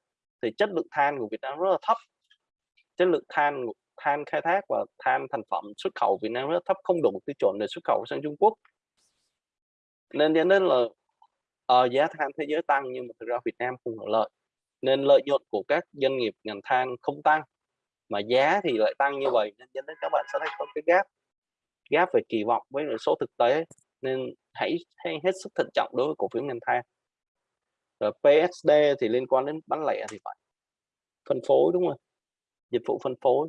thì chất lượng than của Việt Nam rất là thấp. Chất lượng than than khai thác và than thành phẩm xuất khẩu Việt Nam rất thấp không đủ tiêu chuẩn để xuất khẩu sang Trung Quốc. Nên dẫn đến là uh, giá than thế giới tăng nhưng mà thực ra Việt Nam không hưởng lợi. Nên lợi nhuận của các doanh nghiệp ngành than không tăng mà giá thì lại tăng như vậy nên dẫn đến các bạn sẽ thấy có cái gap gap về kỳ vọng với số thực tế. Nên hãy, hãy hết sức thận trọng đối với cổ phiếu ngành than. Ờ, rồi PSD thì liên quan đến bán lẻ thì phải. Phân phối đúng không? Dịch vụ phân phối.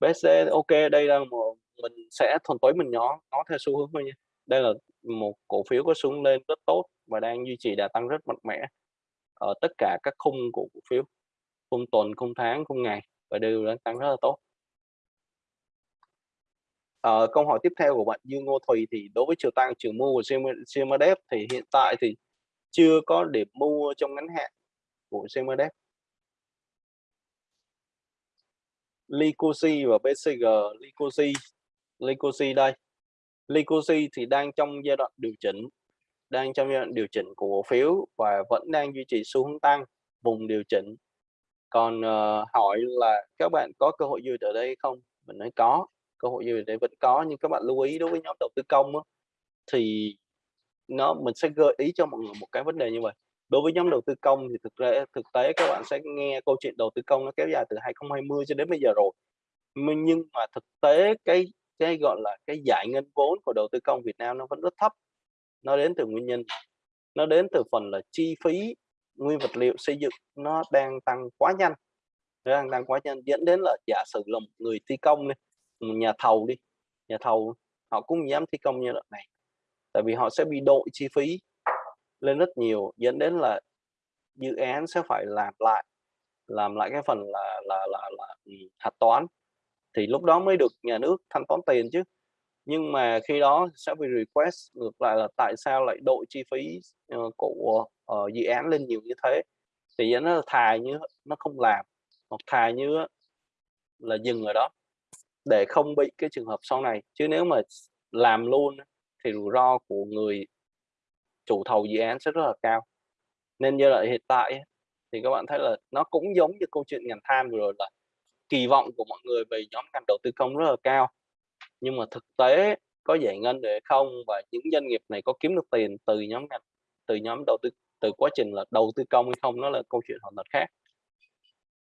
PSD ok đây là một mình sẽ thuần túy mình nhỏ nó theo xu hướng thôi nha. Đây là một cổ phiếu có xuống lên rất tốt và đang duy trì đà tăng rất mạnh mẽ ở tất cả các khung của cổ phiếu. Khung tuần khung tháng khung ngày và đều đang tăng rất là tốt. Ờ, câu hỏi tiếp theo của bạn Dương Ngô Thùy thì đối với chiều tăng chiều mua của CMDF thì hiện tại thì chưa có điểm mua trong ngắn hạn của CMDF. Licosi và BCG, Licosi, Licosi đây. Licosi thì đang trong giai đoạn điều chỉnh, đang trong giai đoạn điều chỉnh của cổ phiếu và vẫn đang duy trì xu hướng tăng vùng điều chỉnh. Còn uh, hỏi là các bạn có cơ hội dư ở đây không? Mình nói có cơ hội dư ở đây vẫn có nhưng các bạn lưu ý đối với nhóm đầu tư công đó, thì nó, mình sẽ gợi ý cho mọi người một cái vấn đề như vậy. Đối với nhóm đầu tư công thì thực ra, thực tế các bạn sẽ nghe câu chuyện đầu tư công nó kéo dài từ 2020 cho đến bây giờ rồi. Nhưng mà thực tế cái cái gọi là cái giải ngân vốn của đầu tư công Việt Nam nó vẫn rất thấp. Nó đến từ nguyên nhân, nó đến từ phần là chi phí nguyên vật liệu xây dựng nó đang tăng quá nhanh. Nó đang tăng quá nhanh, dẫn đến là giả sử là một người thi công này nhà thầu đi, nhà thầu họ cũng dám thi công như đoạn này tại vì họ sẽ bị đội chi phí lên rất nhiều dẫn đến là dự án sẽ phải làm lại làm lại cái phần là là là, là ừ, hạch toán. Thì lúc đó mới được nhà nước thanh toán tiền chứ. Nhưng mà khi đó sẽ bị request ngược lại là tại sao lại đội chi phí uh, của uh, dự án lên nhiều như thế. Thì dẫn nó thà như nó không làm hoặc thà như là dừng ở đó để không bị cái trường hợp sau này. Chứ nếu mà làm luôn thì rủi ro của người chủ thầu dự án sẽ rất là cao. Nên như là hiện tại thì các bạn thấy là nó cũng giống như câu chuyện ngành than vừa rồi là kỳ vọng của mọi người về nhóm ngành đầu tư công rất là cao. Nhưng mà thực tế có giải ngân để không và những doanh nghiệp này có kiếm được tiền từ nhóm ngành, từ nhóm đầu tư, từ quá trình là đầu tư công hay không nó là câu chuyện hoàn toàn khác.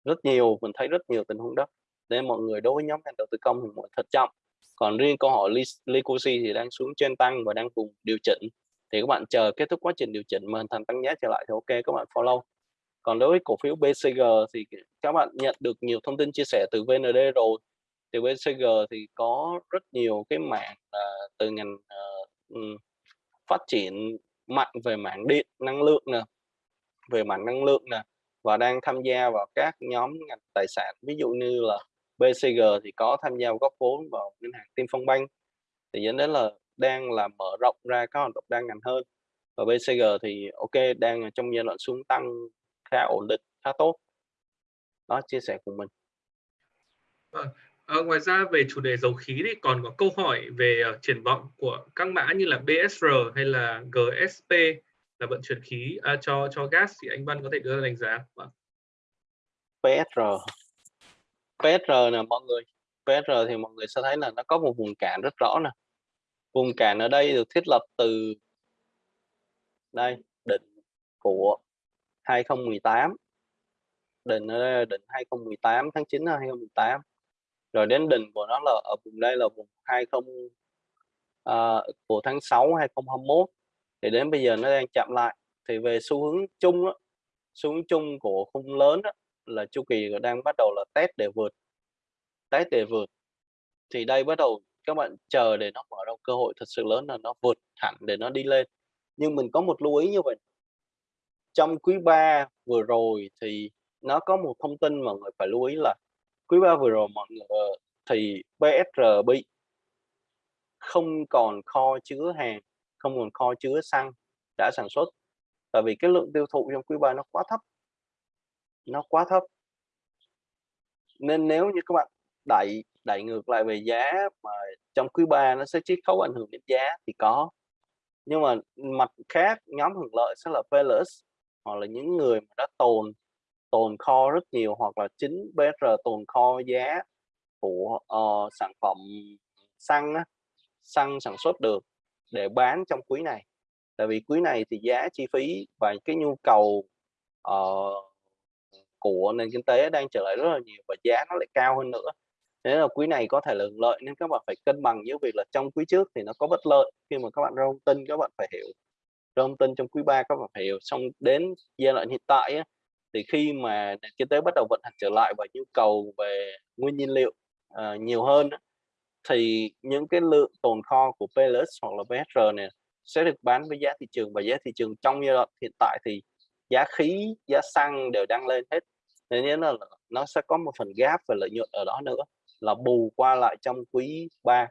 Rất nhiều, mình thấy rất nhiều tình huống đó. Nên mọi người đối với nhóm ngành đầu tư công thì mọi thật trọng còn riêng câu hỏi Likosi thì đang xuống trên tăng và đang vùng điều chỉnh. Thì các bạn chờ kết thúc quá trình điều chỉnh mà hình thành tăng giá trở lại thì ok các bạn follow. Còn đối với cổ phiếu BCG thì các bạn nhận được nhiều thông tin chia sẻ từ VND rồi. Thì BCG thì có rất nhiều cái mạng uh, từ ngành uh, phát triển mạnh về mạng điện năng lượng nè về mạng năng lượng nè và đang tham gia vào các nhóm ngành tài sản. Ví dụ như là BCG thì có tham gia góp vốn vào ngân hàng Tiên Phong Bank. Thì dẫn đến là đang là mở rộng ra các hoạt động đa ngành hơn. Và BCG thì ok đang trong giai đoạn xuống tăng khá ổn định khá tốt. Đó chia sẻ của mình. À, ngoài ra về chủ đề dầu khí thì còn có câu hỏi về uh, triển vọng của các mã như là BSR hay là GSP là vận chuyển khí uh, cho cho gas thì anh Văn có thể đưa ra đánh giá. PSR PSR nè mọi người. PSR thì mọi người sẽ thấy là nó có một vùng cản rất rõ nè. Vùng cản ở đây được thiết lập từ đây định của 2018 định ở đây là định 2018 tháng 9 năm 2018 rồi đến đỉnh của nó là ở vùng đây là vùng 20 uh, ờ, của tháng 6 2021 thì đến bây giờ nó đang chạm lại. Thì về xu hướng chung đó, xu hướng chung của khung lớn đó, là chu kỳ đang bắt đầu là test để vượt, test để vượt. Thì đây bắt đầu các bạn chờ để nó mở ra cơ hội thật sự lớn là nó vượt hẳn để nó đi lên. Nhưng mình có một lưu ý như vậy. Trong quý 3 vừa rồi thì nó có một thông tin mà người phải lưu ý là quý 3 vừa rồi mọi người ờ, thì BSR bị không còn kho chứa hàng, không còn kho chứa xăng đã sản xuất. Tại vì cái lượng tiêu thụ trong quý 3 nó quá thấp nó quá thấp. Nên nếu như các bạn đẩy đẩy ngược lại về giá mà trong quý 3 nó sẽ chiết khấu ảnh hưởng đến giá thì có. Nhưng mà mặt khác nhóm hưởng lợi sẽ là Plus hoặc là những người mà đã tồn tồn kho rất nhiều hoặc là chính BR tồn kho giá của uh, sản phẩm xăng á, xăng sản xuất được để bán trong quý này. Tại vì quý này thì giá chi phí và cái nhu cầu uh, của nền kinh tế đang trở lại rất là nhiều và giá nó lại cao hơn nữa. Thế là quý này có thể là lợi nên các bạn phải cân bằng với việc là trong quý trước thì nó có bất lợi khi mà các bạn ra thông tin các bạn phải hiểu. Ra thông tin trong quý 3 các bạn phải hiểu. Xong đến giai đoạn hiện tại ấy, thì khi mà nền kinh tế bắt đầu vận hành trở lại và nhu cầu về nguyên nhiên liệu uh, nhiều hơn thì những cái lượng tồn kho của PLS hoặc là BSR này sẽ được bán với giá thị trường và giá thị trường trong giai đoạn hiện tại thì giá khí, giá xăng đều đang lên hết. Nên là nó sẽ có một phần gap về lợi nhuận ở đó nữa, là bù qua lại trong quý 3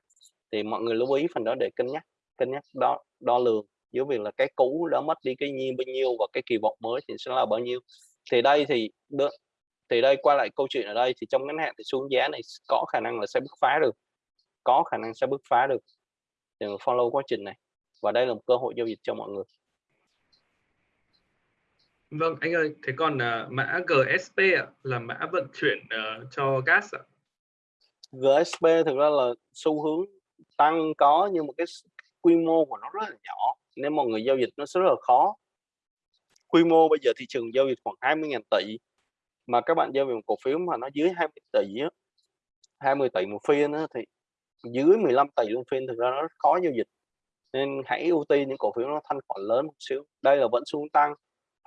thì mọi người lưu ý phần đó để cân nhắc cân nhắc đo đo lường. Giữa việc là cái cũ đã mất đi cái nhiêu bao nhiêu và cái kỳ vọng mới thì sẽ là bao nhiêu. Thì đây thì được thì đây qua lại câu chuyện ở đây thì trong ngắn hạn thì xuống giá này có khả năng là sẽ bứt phá được. Có khả năng sẽ bứt phá được. Thì follow quá trình này. Và đây là một cơ hội giao dịch cho mọi người. Vâng anh ơi, thế còn uh, mã GSP ạ, là mã vận chuyển uh, cho gas ạ? GSP thực ra là xu hướng tăng có nhưng mà cái quy mô của nó rất là nhỏ. Nên mọi người giao dịch nó rất là khó. Quy mô bây giờ thị trường giao dịch khoảng 20.000 tỷ mà các bạn giao dịch một cổ phiếu mà nó dưới 20 tỷ á, 20 tỷ một phiên á, thì dưới 15 tỷ một phiên thực ra nó rất khó giao dịch. Nên hãy ưu tiên những cổ phiếu nó thanh khoản lớn một xíu. Đây là vẫn xuống tăng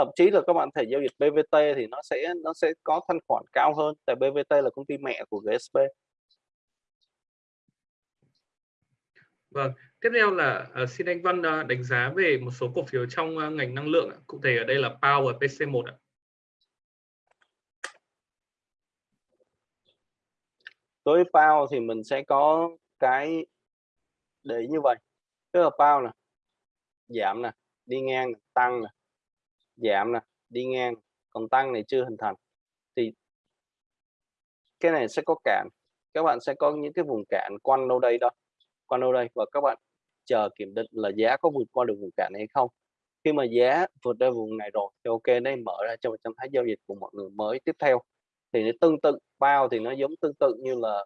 thậm chí là các bạn thể giao dịch BVT thì nó sẽ nó sẽ có thanh khoản cao hơn tại BVT là công ty mẹ của GSP Vâng, tiếp theo là uh, xin anh Văn uh, đánh giá về một số cổ phiếu trong uh, ngành năng lượng, cụ thể ở đây là PAO và PC1 ạ. Đối với PAO thì mình sẽ có cái để như vậy. Tức là PAO nè, giảm nè, đi ngang tăng nè, giảm nè, đi ngang, còn tăng này chưa hình thành. Thì cái này sẽ có cản. Các bạn sẽ có những cái vùng cản quanh đâu đây đó quanh đâu đây và các bạn chờ kiểm định là giá có vượt qua được vùng cản hay không khi mà giá vượt ra vùng này rồi thì ok đây mở ra cho trạng thái giao dịch của mọi người mới tiếp theo thì nó tương tự bao thì nó giống tương tự như là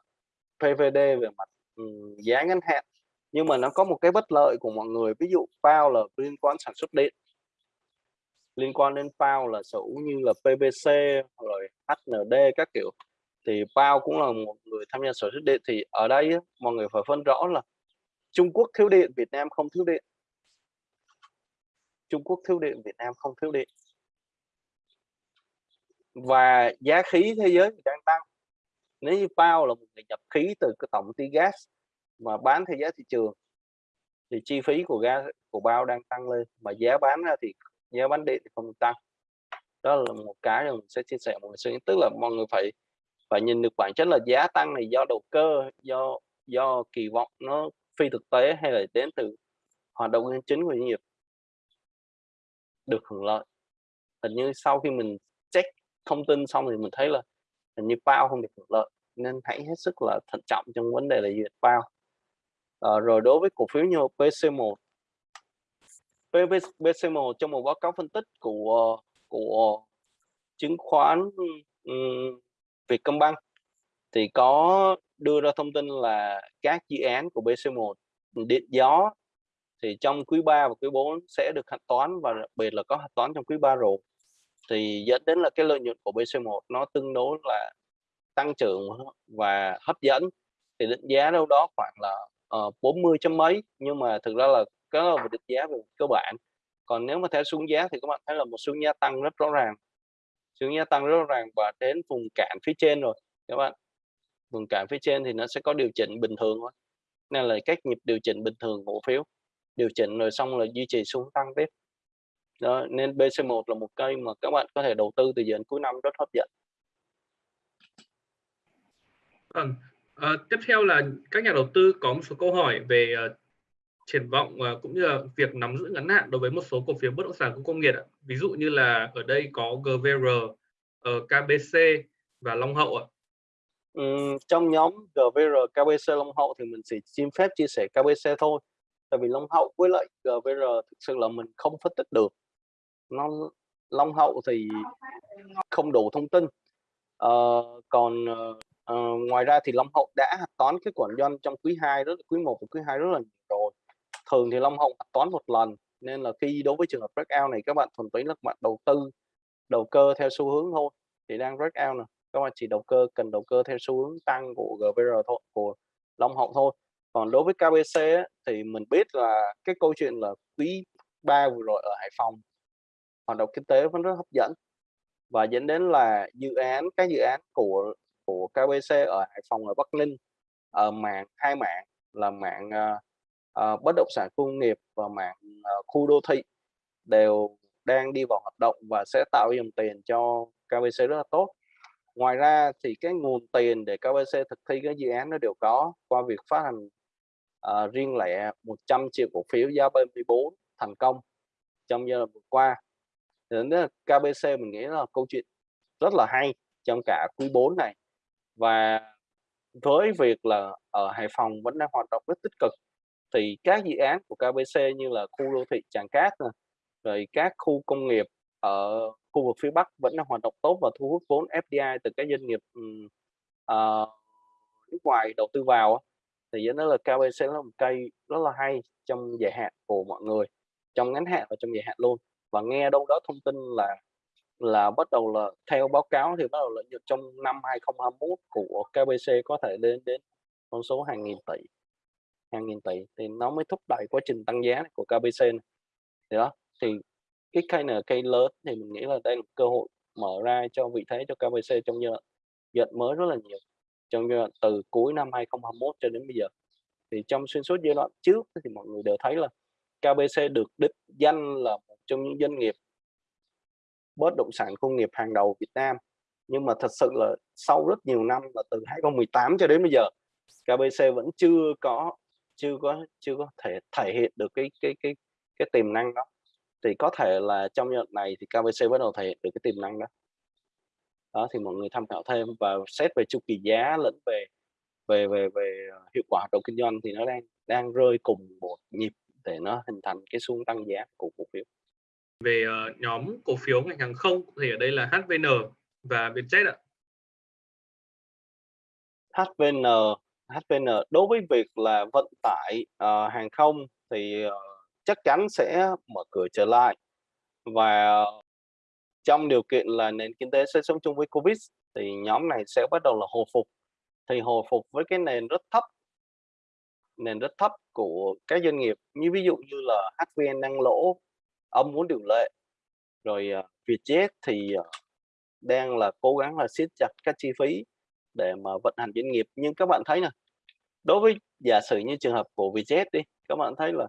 PVD về mặt um, giá ngắn hạn nhưng mà nó có một cái bất lợi của mọi người ví dụ bao là liên quan sản xuất điện liên quan đến Pao là sở hữu như là PVC rồi HND các kiểu thì Pao cũng là một người tham gia sở hữu điện thì ở đây mọi người phải phân rõ là Trung Quốc thiếu điện, Việt Nam không thiếu điện. Trung Quốc thiếu điện, Việt Nam không thiếu điện. Và giá khí thế giới đang tăng. Nếu như Pao là một người nhập khí từ cái tổng ty gas mà bán theo giá thị trường thì chi phí của gas của bao đang tăng lên mà giá bán ra thì giá bán đi thì không tăng. Đó là một cái mình sẽ chia sẻ mọi người tức là mọi người phải phải nhìn được bản chất là giá tăng này do đầu cơ do do kỳ vọng nó phi thực tế hay là đến từ hoạt động chính của doanh nghiệp. Được hưởng lợi. Hình như sau khi mình check thông tin xong thì mình thấy là hình như bao không được hưởng lợi nên hãy hết sức là thận trọng trong vấn đề là duyệt bao à, ờ, rồi đối với cổ phiếu như PC1 PC1 trong một báo cáo phân tích của của chứng khoán um, Vietcombank thì có đưa ra thông tin là các dự án của BC1 điện gió thì trong quý 3 và quý 4 sẽ được hạch toán và đặc biệt là có hạch toán trong quý 3 rồi. Thì dẫn đến là cái lợi nhuận của BC1 nó tương đối là tăng trưởng và hấp dẫn. Thì định giá đâu đó khoảng là ờ, uh, 40 chấm mấy nhưng mà thực ra là cái là một định giá về cơ bản. Còn nếu mà theo xuống giá thì các bạn thấy là một xuống giá tăng rất rõ ràng. Xuống giá tăng rất rõ ràng và đến vùng cản phía trên rồi các bạn. Vùng cản phía trên thì nó sẽ có điều chỉnh bình thường thôi. Nên là cách nhịp điều chỉnh bình thường cổ phiếu. Điều chỉnh rồi xong là duy trì xuống tăng tiếp. Đó, nên BC1 là một cây mà các bạn có thể đầu tư từ giờ đến cuối năm rất hấp dẫn. Vâng, à, tiếp theo là các nhà đầu tư có một số câu hỏi về uh, triển vọng và cũng như là việc nắm giữ ngắn hạn đối với một số cổ phiếu bất động sản khu công nghiệp. Ví dụ như là ở đây có GVR, ờ, KBC và Long Hậu ạ. Ừ, trong nhóm GVR, KBC, Long Hậu thì mình chỉ xin phép chia sẻ KBC thôi. Tại vì Long Hậu với lại GVR thực sự là mình không phân tích được. Nó Long Hậu thì không đủ thông tin. à, còn uh, ngoài ra thì Long Hậu đã hạch toán cái quản doanh trong quý 2 rất quý 1 và quý 2 rất là nhiều rồi. Thường thì Long Hậu hạch toán một lần nên là khi đối với trường hợp breakout này các bạn thuần túy là các bạn đầu tư đầu cơ theo xu hướng thôi. Thì đang breakout nè, các bạn chỉ đầu cơ cần đầu cơ theo xu hướng tăng của GVR thôi, của Long Hậu thôi. Còn đối với KBC ấy, thì mình biết là cái câu chuyện là quý ba vừa rồi ở Hải Phòng hoạt động kinh tế vẫn rất hấp dẫn và dẫn đến là dự án các dự án của của KBC ở Hải Phòng ở Bắc Ninh ở mạng hai mạng là mạng uh, uh, bất động sản công nghiệp và mạng uh, khu đô thị đều đang đi vào hoạt động và sẽ tạo dòng tiền cho KBC rất là tốt. Ngoài ra thì cái nguồn tiền để KBC thực thi cái dự án nó đều có qua việc phát hành uh, riêng lẻ 100 triệu cổ phiếu giá 34 thành công trong giai đoạn vừa qua. Đến KBC mình nghĩ là câu chuyện rất là hay trong cả quý 4 này. Và với việc là ở Hải Phòng vẫn đang hoạt động rất tích cực thì các dự án của KBC như là khu đô thị Tràng Cát này, rồi các khu công nghiệp ở khu vực phía Bắc vẫn đang hoạt động tốt và thu hút vốn FDI từ các doanh nghiệp uh, nước ngoài đầu tư vào thì dẫn đến là KBC là một cây rất là hay trong dài hạn của mọi người trong ngắn hạn và trong dài hạn luôn. Và nghe đâu đó thông tin là là bắt đầu là theo báo cáo thì bắt đầu lợi nhuận trong năm 2021 của KBC có thể lên đến con số hàng nghìn tỷ hàng nghìn tỷ thì nó mới thúc đẩy quá trình tăng giá của KBC này. Thì đó, thì cái cây này cây lớn thì mình nghĩ là đây là cơ hội mở ra cho vị thế cho KBC trong giai đoạn mới rất là nhiều, trong giai đoạn từ cuối năm 2021 cho đến bây giờ thì trong xuyên suốt giai đoạn trước thì mọi người đều thấy là KBC được đích danh là một trong những doanh nghiệp bất động sản công nghiệp hàng đầu Việt Nam nhưng mà thật sự là sau rất nhiều năm là từ 2018 cho đến bây giờ KBC vẫn chưa có chưa có chưa có thể thể hiện được cái cái cái cái tiềm năng đó. Thì có thể là trong giai này thì KBC bắt đầu thể hiện được cái tiềm năng đó. Đó thì mọi người tham khảo thêm và xét về chu kỳ giá lẫn về về về về hiệu quả hoạt động kinh doanh thì nó đang đang rơi cùng một nhịp để nó hình thành cái xu tăng giá của cổ phiếu. Về uh, nhóm cổ phiếu ngành hàng không thì ở đây là HVN và Vietjet ạ. HVN HVN đối với việc là vận tải uh, hàng không thì uh, chắc chắn sẽ mở cửa trở lại. Và trong điều kiện là nền kinh tế sẽ sống chung với Covid thì nhóm này sẽ bắt đầu là hồi phục. Thì hồi phục với cái nền rất thấp nền rất thấp của các doanh nghiệp. Như ví dụ như là HVN đang lỗ ông muốn điều lệ rồi uh, Vietjet thì uh, đang là cố gắng là siết chặt các chi phí để mà vận hành doanh nghiệp. Nhưng các bạn thấy nè đối với giả sử như trường hợp của Vietjet đi các bạn thấy là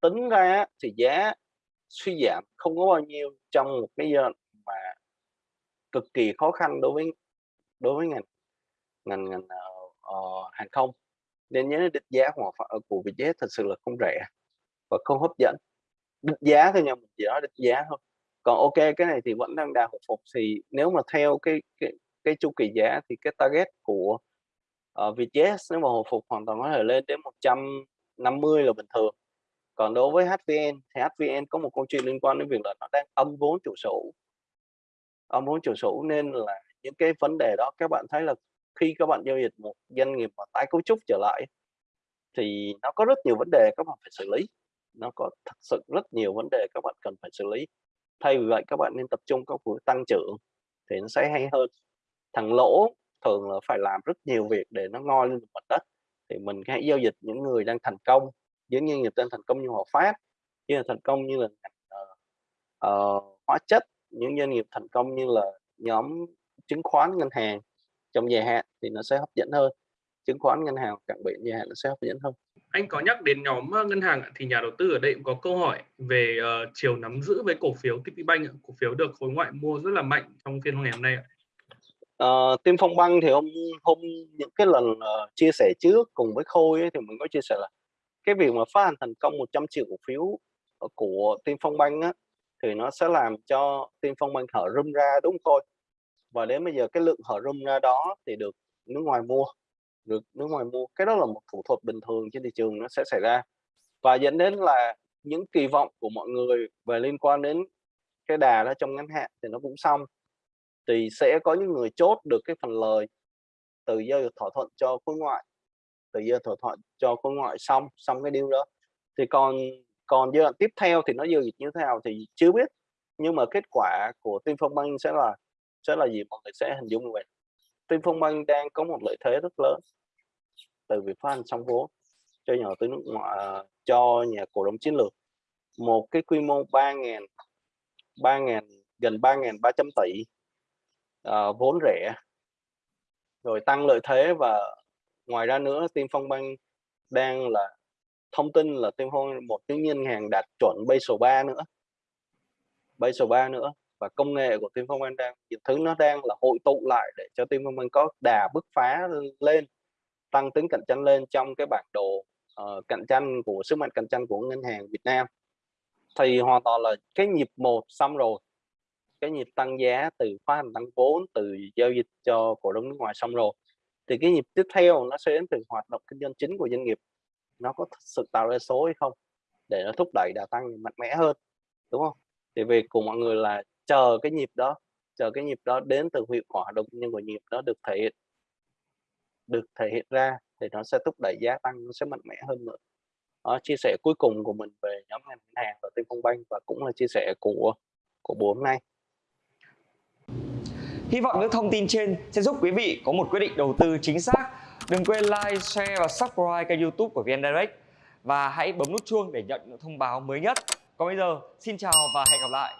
tính ra thì giá suy giảm không có bao nhiêu trong một cái giai mà cực kỳ khó khăn đối với đối với ngành ngành ngành uh, hàng không. Nên nhớ định giá của, của Vietjet thật sự là không rẻ và không hấp dẫn. Định giá thôi nha mình chỉ nói định giá thôi. Còn ok cái này thì vẫn đang đà hồi phục thì nếu mà theo cái cái cái chu kỳ giá thì cái target của ờ, uh, Vietjet nếu mà hồi phục hoàn toàn có thể lên đến 150 là bình thường. Còn đối với HVN thì HVN có một câu chuyện liên quan đến việc là nó đang âm vốn chủ sở âm vốn chủ sở nên là những cái vấn đề đó các bạn thấy là khi các bạn giao dịch một doanh nghiệp mà tái cấu trúc trở lại thì nó có rất nhiều vấn đề các bạn phải xử lý. Nó có thật sự rất nhiều vấn đề các bạn cần phải xử lý. Thay vì vậy các bạn nên tập trung các buổi tăng trưởng thì nó sẽ hay hơn thằng lỗ thường là phải làm rất nhiều việc để nó ngoi lên mặt đất. Thì mình hãy giao dịch những người đang thành công những doanh nghiệp đang thành công như Hòa Phát như là thành công như là uh, uh, hóa chất những doanh nghiệp thành công như là nhóm chứng khoán ngân hàng trong dài hạn thì nó sẽ hấp dẫn hơn. Chứng khoán ngân hàng cảng biển dài hạn nó sẽ hấp dẫn hơn. Anh có nhắc đến nhóm ờ, ngân hàng thì nhà đầu tư ở đây cũng có câu hỏi về uh, chiều nắm giữ với cổ phiếu TPBank cổ phiếu được khối ngoại mua rất là mạnh trong phiên ngày hôm nay. Ờ, uh, Tim Phong Băng thì hôm hôm những cái lần uh, chia sẻ trước cùng với Khôi ấy, thì mình có chia sẻ là cái việc mà phát hành thành công 100 triệu cổ phiếu ờ, của Tim Phong Băng á, thì nó sẽ làm cho Tim Phong Băng hở rung ra đúng không Khôi? Và đến bây giờ cái lượng hở rung ra đó thì được nước ngoài mua được nước ngoài mua. Cái đó là một thủ thuật bình thường trên thị trường nó sẽ xảy ra. Và dẫn đến là những kỳ vọng của mọi người về liên quan đến cái đà đó trong ngắn hạn thì nó cũng xong thì sẽ có những người chốt được cái phần lời từ giờ thỏa thuận cho khối ngoại, từ giờ thỏa thuận cho khối ngoại xong xong cái điều đó. Thì còn còn giai đoạn tiếp theo thì nó giao dịch như thế nào thì chưa biết, nhưng mà kết quả của Tiên Phong Bank sẽ là sẽ là gì mọi người sẽ hình dung vậy. Tiên Phong Bank đang có một lợi thế rất lớn từ việc phát hành xong vốn cho nhà đầu tư nước ngoài à, cho nhà cổ đông chiến lược. Một cái quy mô 3.000 3.000 gần 3.300 tỷ uh, vốn rẻ. Rồi tăng lợi thế và ngoài ra nữa Tiên Phong Bank đang là thông tin là Tiên Phong một cái ngân hàng đạt chuẩn Basel 3 nữa. Basel 3 nữa. Và công nghệ của Tiên Phong Bank đang những thứ nó đang là hội tụ lại để cho Tiên Phong Bank có đà bứt phá lên tăng tính cạnh tranh lên trong cái bản đồ uh, cạnh tranh của sức mạnh cạnh tranh của ngân hàng Việt Nam. Thì hoàn toàn là cái nhịp một xong rồi cái nhịp tăng giá từ phát hành tăng vốn từ giao dịch cho cổ đông nước ngoài xong rồi thì cái nhịp tiếp theo nó sẽ đến từ hoạt động kinh doanh chính của doanh nghiệp. Nó có thực sự tạo ra số hay không để nó thúc đẩy đà tăng mạnh mẽ hơn đúng không? Thì việc của mọi người là chờ cái nhịp đó chờ cái nhịp đó đến từ hiệu quả hoạt động nhân của nhịp đó được thể hiện được thể hiện ra thì nó sẽ thúc đẩy giá tăng nó sẽ mạnh mẽ hơn nữa. Đó, chia sẻ cuối cùng của mình về nhóm ngành hàng và Tiên Phong banh và cũng là chia sẻ của của buổi hôm nay. Hy vọng những thông tin trên sẽ giúp quý vị có một quyết định đầu tư chính xác. Đừng quên like, share và subscribe kênh youtube của VN Direct và hãy bấm nút chuông để nhận những thông báo mới nhất. Còn bây giờ, xin chào và hẹn gặp lại.